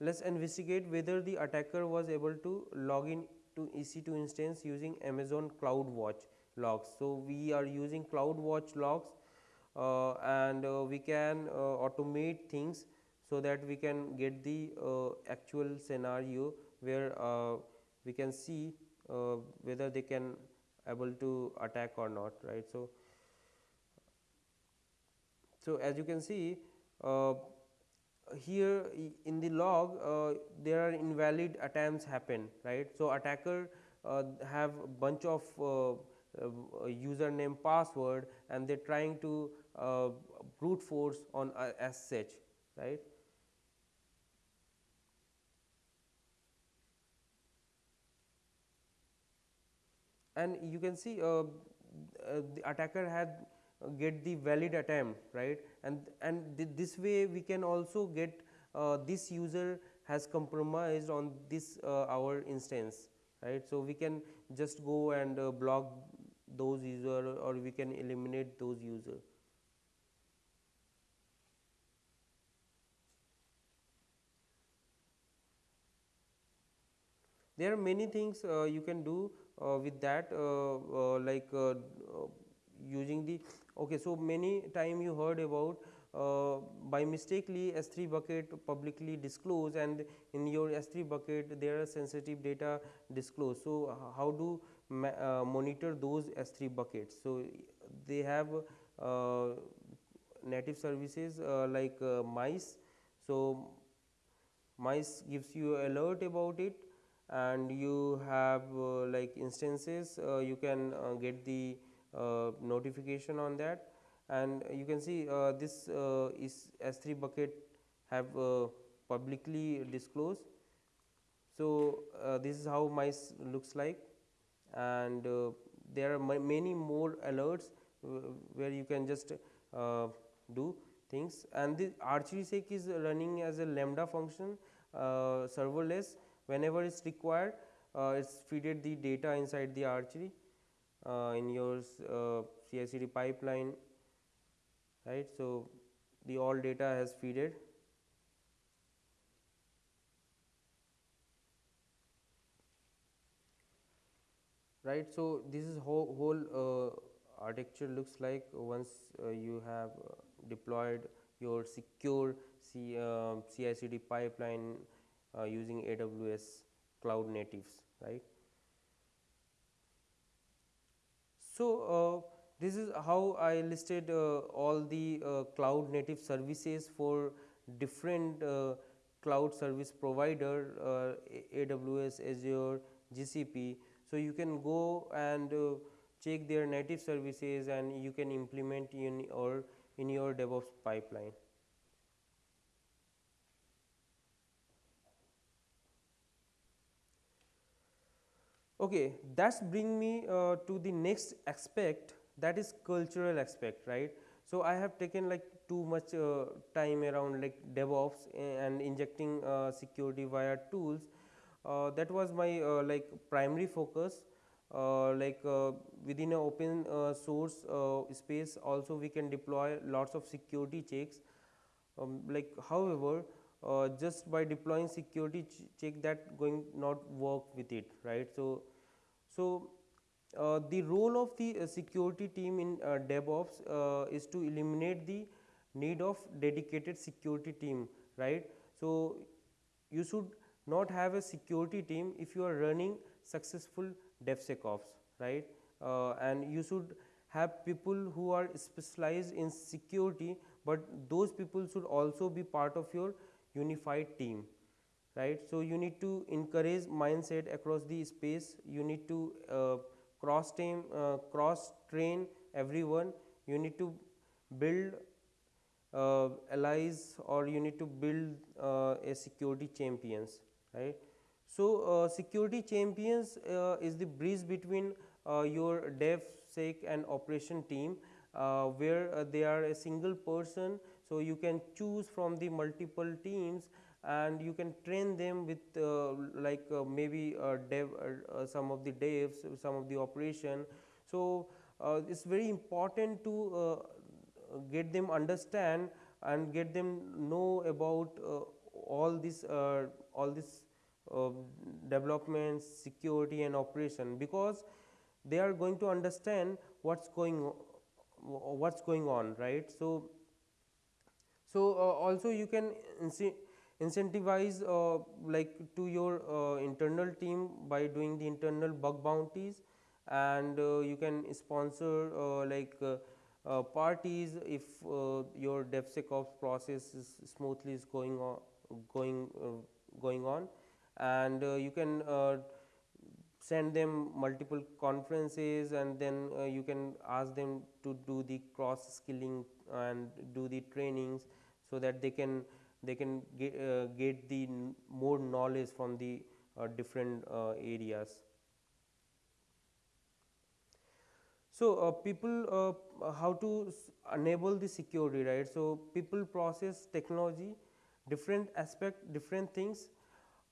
let us investigate whether the attacker was able to log in to EC2 instance using Amazon CloudWatch logs. So, we are using CloudWatch logs uh, and uh, we can uh, automate things so that we can get the uh, actual scenario where uh, we can see uh, whether they can able to attack or not right so so as you can see here in the log uh, there are invalid attempts happen right? So attacker uh, have bunch of uh, username password and they're trying to brute force on SSH right? And you can see uh, uh, the attacker had uh, get the valid attempt right? And and th this way we can also get uh, this user has compromised on this uh, our instance right? So we can just go and uh, block those user or we can eliminate those user. There are many things you can do uh, with that uh, uh, like using the okay so many time you heard about uh, by mistakenly S3 bucket publicly disclose and in your S3 bucket there are sensitive data disclosed. So, how do uh, monitor those S3 buckets? So, they have uh, native services like Macie. So, Macie gives you alert about it and you have uh, like instances uh, you can uh, get the Uh, notification on that. And you can see uh, this uh, is S3 bucket have publicly disclosed. So, this is how Macie looks like. And there are many more alerts where you can just do things. And the archery is running as a lambda function uh, serverless. Whenever it is required uh, it is feeded the data inside the archery uh, in your uh, CI/CD pipeline right. So, the all data has feeded right. So, this is whole, whole uh, architecture looks like once uh, you have uh, deployed your secure C, CI/CD pipeline uh, using AWS cloud natives right. So, uh, this is how I listed uh, all the cloud native services for different cloud service provider AWS, Azure, GCP. So, you can go and check their native services and you can implement in or in your DevOps pipeline. Okay, that's bring me uh, to the next aspect that is cultural aspect, right. So, I have taken like too much uh, time around like DevOps and injecting uh, security via tools. Uh, that was my uh, like primary focus uh, like within an open source space also we can deploy lots of security checks. Um, like however, uh, just by deploying security ch check that going not work with it right. So, so uh, the role of the uh, security team in uh, DevOps uh, is to eliminate the need of dedicated security team right. So, you should not have a security team if you are running successful DevSecOps right uh, and you should have people who are specialized in security, but those people should also be part of your unified team right. So, you need to encourage mindset across the space, you need to uh, cross team uh, cross train everyone, you need to build uh, allies or you need to build uh, a security champions right. So, uh, security champions uh, is the bridge between your DevSec and operation team where they are a single person. So, you can choose from the multiple teams and you can train them with uh, like uh, maybe uh, dev some of the devs some of the operation. So, it is very important to get them understand and get them know about uh, all this uh, all this uh, developments security and operation because they are going to understand what's going what's going on right so so uh, also you can incentivize uh, like to your uh, internal team by doing the internal bug bounties and you can sponsor like uh, parties if uh, your DevSecOps process is smoothly is going on going uh, going on. And you can send them multiple conferences and then you can ask them to do the cross skilling and do the trainings so that they can they can get, uh, get the more knowledge from the uh, different areas So, uh, people uh, how to enable the security right. So, people process technology different aspect different things.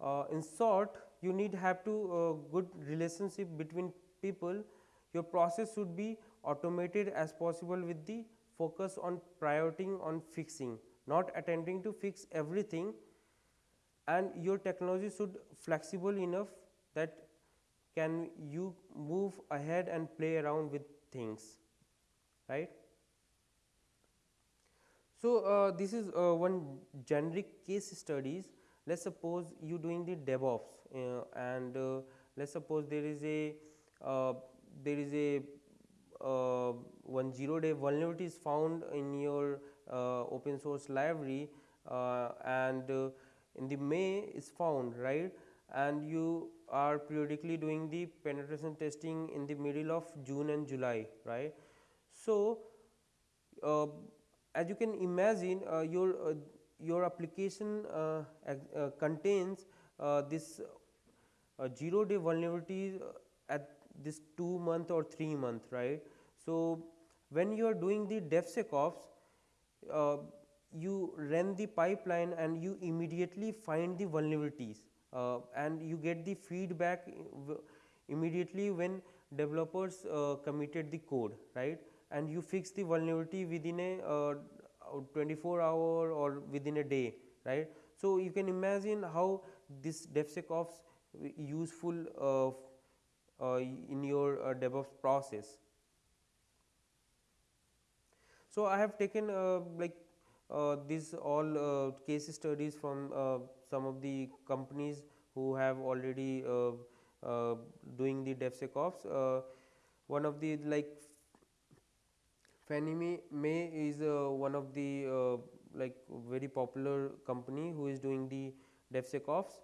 Uh, in short you need have to uh, good relationship between people your process should be automated as possible with the focus on prioritizing on fixing not attempting to fix everything and your technology should flexible enough that can you move ahead and play around with things right. So, uh, this is uh, one generic case studies let us suppose you doing the DevOps uh, and uh, let us suppose there is a uh, there is a uh, one zero day vulnerability is found in your open source library and in the May is found right and you are periodically doing the penetration testing in the middle of June and July right. So, uh, as you can imagine uh, your uh, your application uh, uh, contains uh, this 0 day vulnerability at this 2 month or 3 month right. So, when you are doing the DevSecOps you run the pipeline and you immediately find the vulnerabilities uh, and you get the feedback immediately when developers uh, committed the code right and you fix the vulnerability within a uh, 24 hour or within a day right. So, you can imagine how this DevSecOps useful uh, uh, in your uh, DevOps process. So, I have taken like these all case studies from some of the companies who have already uh, uh, doing the DevSecOps. Uh, one of the like Fannie Mae is one of the like very popular company who is doing the DevSecOps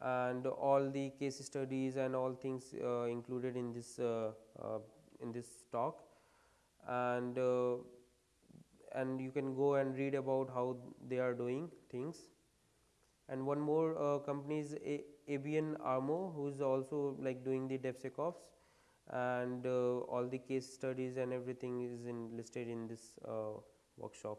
and all the case studies and all things uh, included in this uh, uh, in this talk and and you can go and read about how they are doing things and one more uh, company is ABN AMRO who is also like doing the DevSecOps and uh, all the case studies and everything is in listed in this uh, workshop.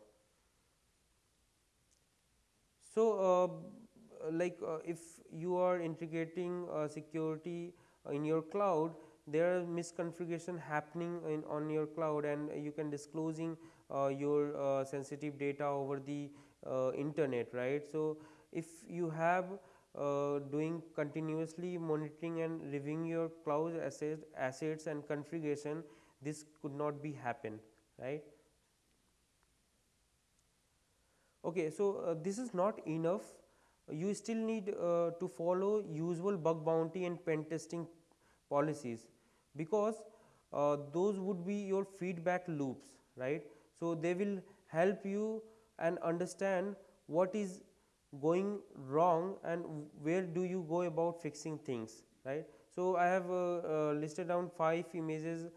So, uh, like uh, if you are integrating uh, security in your cloud there are misconfiguration happening in on your cloud and you can disclosing your sensitive data over the internet right. So, if you have uh, doing continuously monitoring and reviewing your cloud assets, assets and configuration this could not be happen right. Okay, so, uh, this is not enough you still need uh, to follow usual bug bounty and pen testing policies because uh, those would be your feedback loops right. So, they will help you and understand what is going wrong and where do you go about fixing things right. So, I have uh, uh, listed down 5 images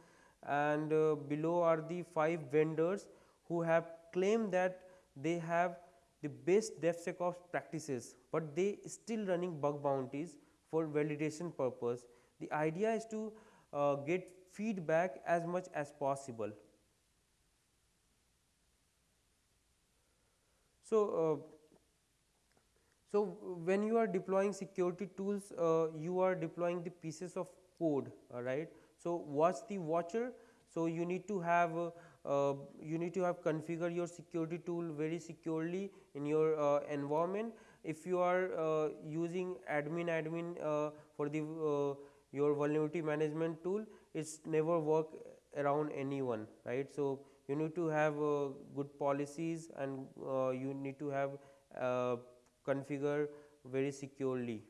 and uh, below are the 5 vendors who have claimed that they have the best DevSecOps practices, but they still running bug bounties for validation purpose. The idea is to uh, get feedback as much as possible. So, uh, so when you are deploying security tools, uh, you are deploying the pieces of code, uh, right? So watch the watcher. So you need to have uh, uh, you need to have configure your security tool very securely in your uh, environment. If you are uh, using admin admin for the your vulnerability management tool, it's never work around anyone, right? So you need to have good policies and you need to have configure very securely.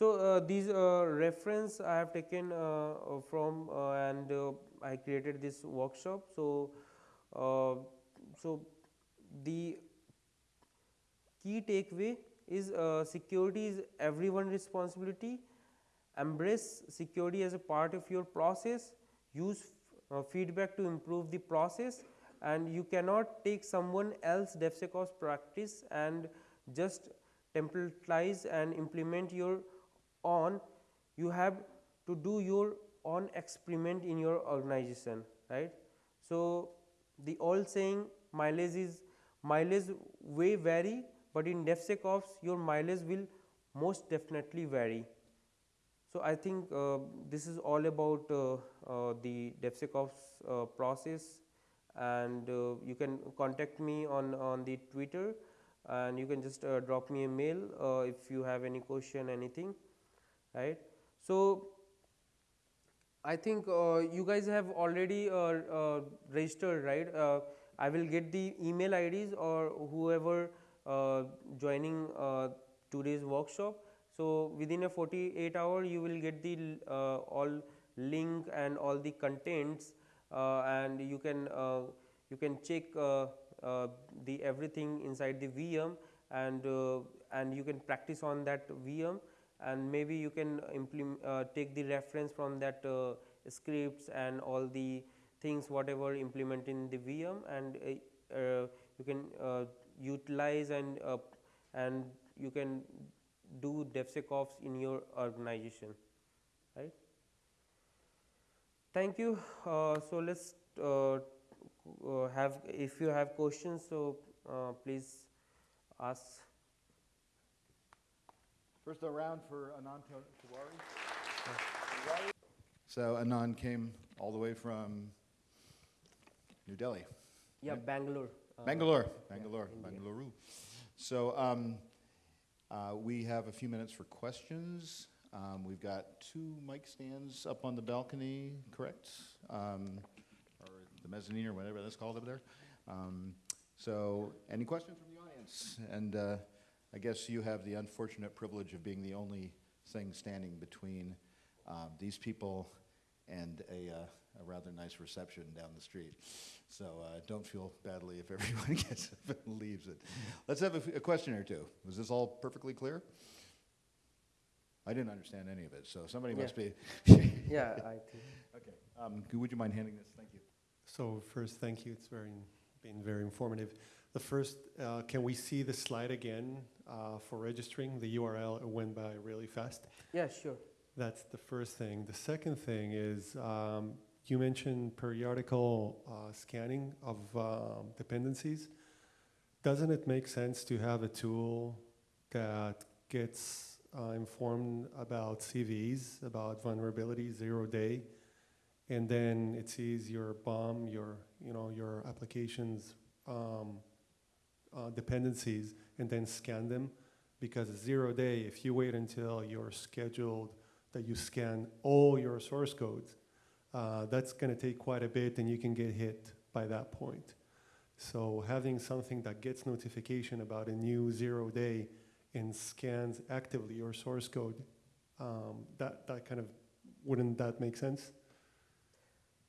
So, uh, these uh, reference I have taken uh, from uh, and uh, I created this workshop. So, uh, so the key takeaway is security is everyone responsibility. Embrace security as a part of your process. Use uh, feedback to improve the process and you cannot take someone else DevSecOps practice and just templatize and implement your own. you have to do your own experiment in your organization right so the old saying mileage is mileage way vary but in DevSecOps your mileage will most definitely vary so I think uh, this is all about uh, uh, the DevSecOps uh, process and uh, you can contact me on on the Twitter and you can just drop me a mail if you have any question anything right. So, I think you guys have already registered right I will get the email IDs or whoever uh, joining uh, today's workshop. So, within a 48 hour you will get the all link and all the contents and you can you can check the everything inside the VM and and you can practice on that VM and maybe you can uh, take the reference from that uh, scripts and all the things whatever implement in the VM and uh, uh you can uh, utilize and uh, and you can do DevSecOps in your organization right. Thank you. so, let us have if you have questions so please ask First round for Anand Tiwari. So Anand came all the way from New Delhi. Yeah, right? Bangalore. Uh, Bangalore, Bangalore, yeah, Bangalore. So um, uh, we have a few minutes for questions. Um, we've got two mic stands up on the balcony, correct? Um, or the mezzanine or whatever that's called up there. Um, so any questions from the audience? And uh, I guess you have the unfortunate privilege of being the only thing standing between um, these people and a, uh, a, rather nice reception down the street. So uh, don't feel badly if everyone gets up and leaves it. Let's have a, question or two. Was this all perfectly clear? I didn't understand any of it, so somebody yeah. must be. yeah, I think. Okay. Um, would you mind handing this? Thank you. So first, thank you. It's very been very informative. The first, uh, can we see the slide again uh, for registering? The URL went by really fast. Yeah, sure. That's the first thing. The second thing is um, you mentioned periodical uh, scanning of um, dependencies. Doesn't it make sense to have a tool that gets uh, informed about CVEs, about vulnerability, zero day, and then it sees your BOM, your you know your applications um, uh, dependencies and then scan them because zero day, if you wait until you're scheduled that you scan all your source codes, uh, that's going to take quite a bit and you can get hit by that point. So having something that gets notification about a new zero day and scans actively your source code, um, that, that kind of, wouldn't that make sense?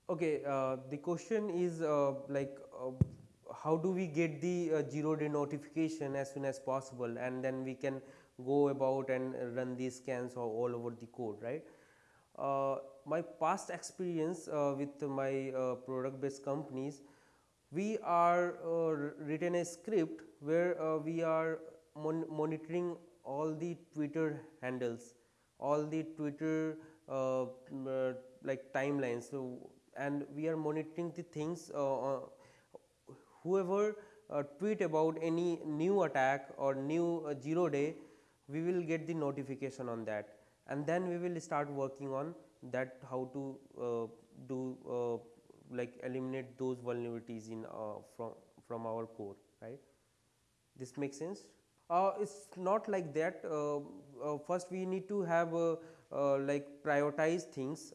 Okay, uh, the question is uh, like uh, how do we get the uh, zero day notification as soon as possible and then we can go about and run these scans all, over the code right. uh, my past experience uh, with my uh, product based companies we are uh, written a script where uh, we are mon monitoring all the twitter handles all the twitter uh, like timelines so and we are monitoring the things whoever tweet about any new attack or new zero day we will get the notification on that. And then we will start working on that how to uh, do uh, like eliminate those vulnerabilities in uh, from from our core right? This makes sense? Uh, it's not like that. Uh, uh, first we need to have like prioritize things.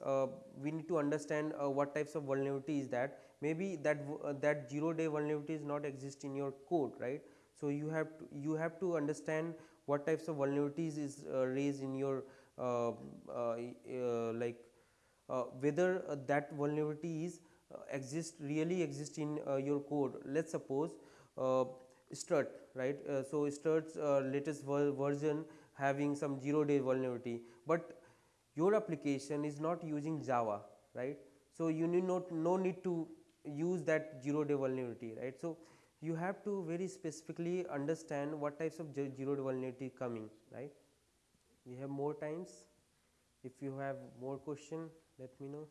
We need to understand what types of vulnerability is that. Maybe that that zero day vulnerability is not exist in your code right? So you have to you have to understand what types of vulnerabilities is uh, raised in your uh, uh, like whether that vulnerability is exist really exist in your code. Let's suppose uh, strut right? So strut's latest ver- version having some zero day vulnerability but your application is not using java right? So you need not no need to use that zero day vulnerability right? So you have to very specifically understand what types of ze- zero vulnerability coming right? We have more times. If you have more question let me know.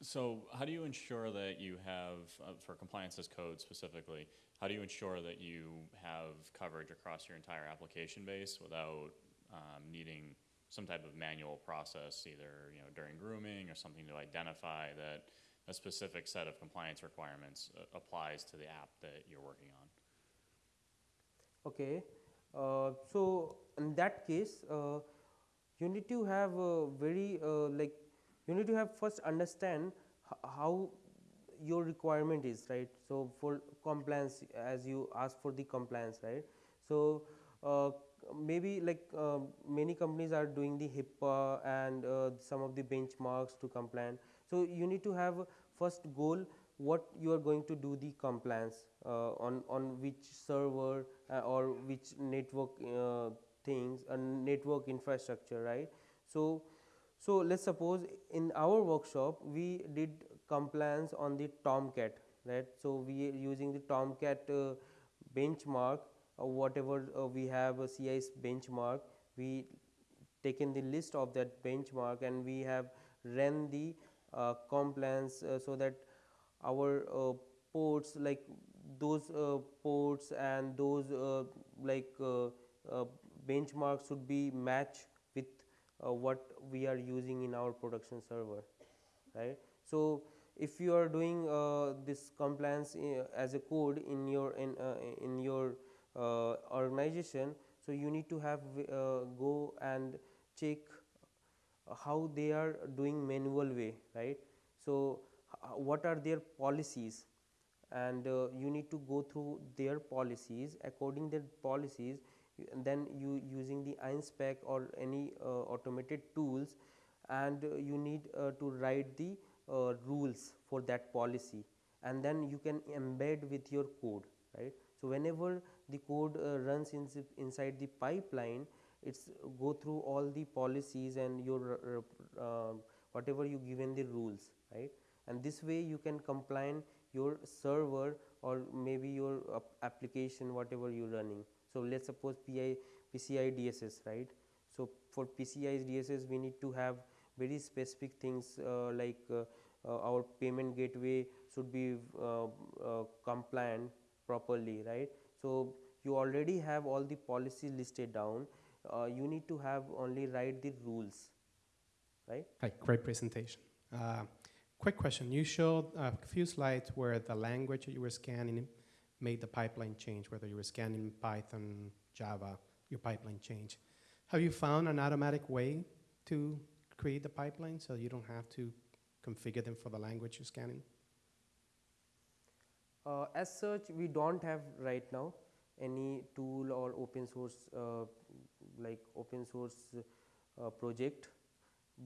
So how do you ensure that you have, uh, for compliance as code specifically, how do you ensure that you have coverage across your entire application base without um, needing some type of manual process, either you know during grooming or something to identify that a specific set of compliance requirements uh, applies to the app that you're working on? Okay, uh, so in that case, uh, you need to have a very uh, like you need to have first understand how your requirement is right. So for compliance, as you ask for the compliance, right? So uh, maybe like uh, many companies are doing the HIPAA and some of the benchmarks to compliant. So you need to have first goal what you are going to do the compliance uh, on on which server uh, or which network uh, things a network infrastructure right? So so let's suppose in our workshop we did compliance on the tomcat right? So we are using the tomcat uh, benchmark or whatever uh, we have a CIS benchmark. We taken the list of that benchmark and we have ran the uh, compliance uh, so that our uh, ports like those uh, ports and those uh, like uh, uh, benchmarks should be match with uh, what we are using in our production server right? So if you are doing uh, this compliance uh, as a code in your in uh, in your uh, organization so you need to have uh, go and check how they are doing manual way right? So what are their policies? And uh, you need to go through their policies. According their policies then you using the InSpec or any uh, automated tools and uh, you need uh, to write the uh, rules for that policy. And then you can embed with your code right? So whenever the code uh, runs in, inside the pipeline it's go through all the policies and your uh, uh, whatever you given the rules right? And this way you can compline your server or maybe your ap- application whatever you're running. So let's suppose pi PCI DSS right? So for PCI DSS we need to have very specific things uh, like uh, uh, our payment gateway should be uh, uh, compliant properly right? So you already have all the policies listed down uh, you need to have only write the rules right Hi, great presentation. Uh, quick question. You showed a few slides where the language that you were scanning made the pipeline change, whether you were scanning Python, Java, your pipeline change. Have you found an automatic way to create the pipeline so you don't have to configure them for the language you're scanning? Uh, as such, we don't have right now any tool or open source uh, like open source uh, project,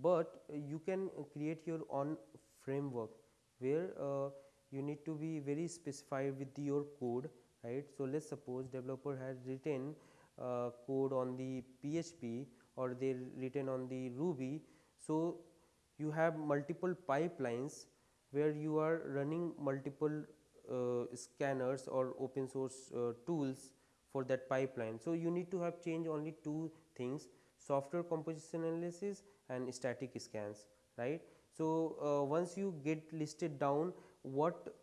but you can create your own framework where uh, you need to be very specified with your code, right? So let's suppose developer has written uh, code on the PHP or they written on the Ruby, So, you have multiple pipelines where you are running multiple uh, scanners or open source uh, tools for that pipeline. So, you need to have change only two things software composition analysis and static scans right. So, uh, once you get listed down what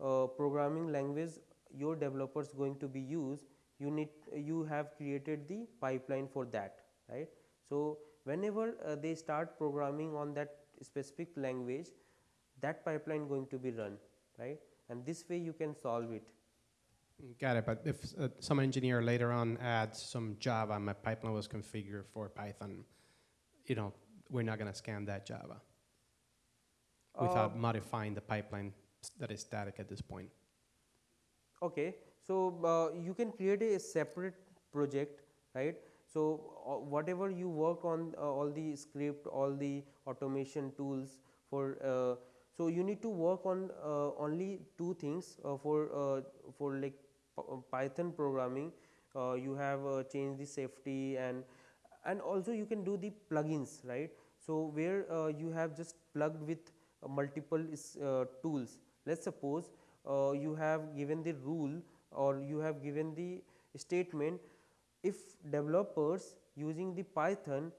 uh, programming language your developers going to be use you need you have created the pipeline for that right. So, whenever uh, they start programming on that specific language that pipeline going to be run right and this way you can solve it. Got it. But if uh, some engineer later on adds some Java, my pipeline was configured for Python, you know, we're not going to scan that Java without Uh, modifying the pipeline that is static at this point. Okay, so uh, you can create a separate project, right? So uh, whatever you work on, uh, all the script, all the automation tools for, uh, so you need to work on uh, only two things uh, for uh, for like Python programming. Uh, you have uh, changed the safety and and also you can do the plugins, right? So where uh, you have just plugged with uh, multiple uh, tools. Let's suppose uh, you have given the rule or you have given the statement if developers using the python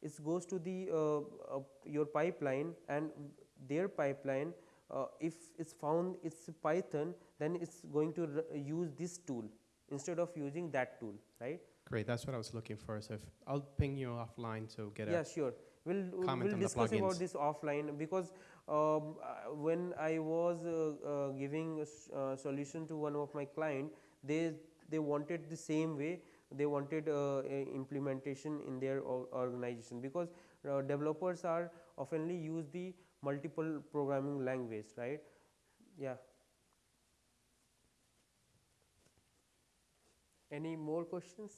it goes to the your pipeline and their pipeline uh, if it's found it's python then it's going to use this tool instead of using that tool right? Great, that's what I was looking for. So if, I'll ping you offline to get yeah a sure. We'll we'll discuss about this offline because um, uh, when i was uh, uh, giving a uh, solution to one of my client they they wanted the same way. They wanted uh, a implementation in their or- organization because uh, developers are oftenly use the multiple programming language right yeah any more questions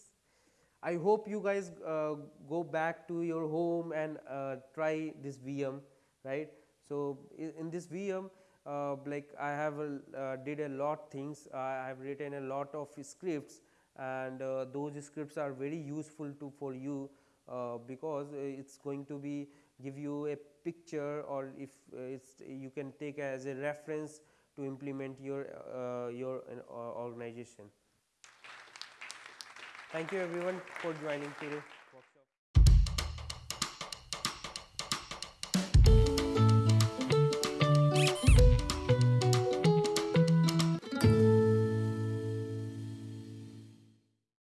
I hope you guys uh, go back to your home and uh, try this VM, right? So in this VM, uh, like I have uh, did a lot things. I have written a lot of scripts, and uh, those scripts are very useful to for you uh, because it's going to be give you a picture, or if uh, it's you can take as a reference to implement your uh, your uh, organization. Thank you everyone for joining today.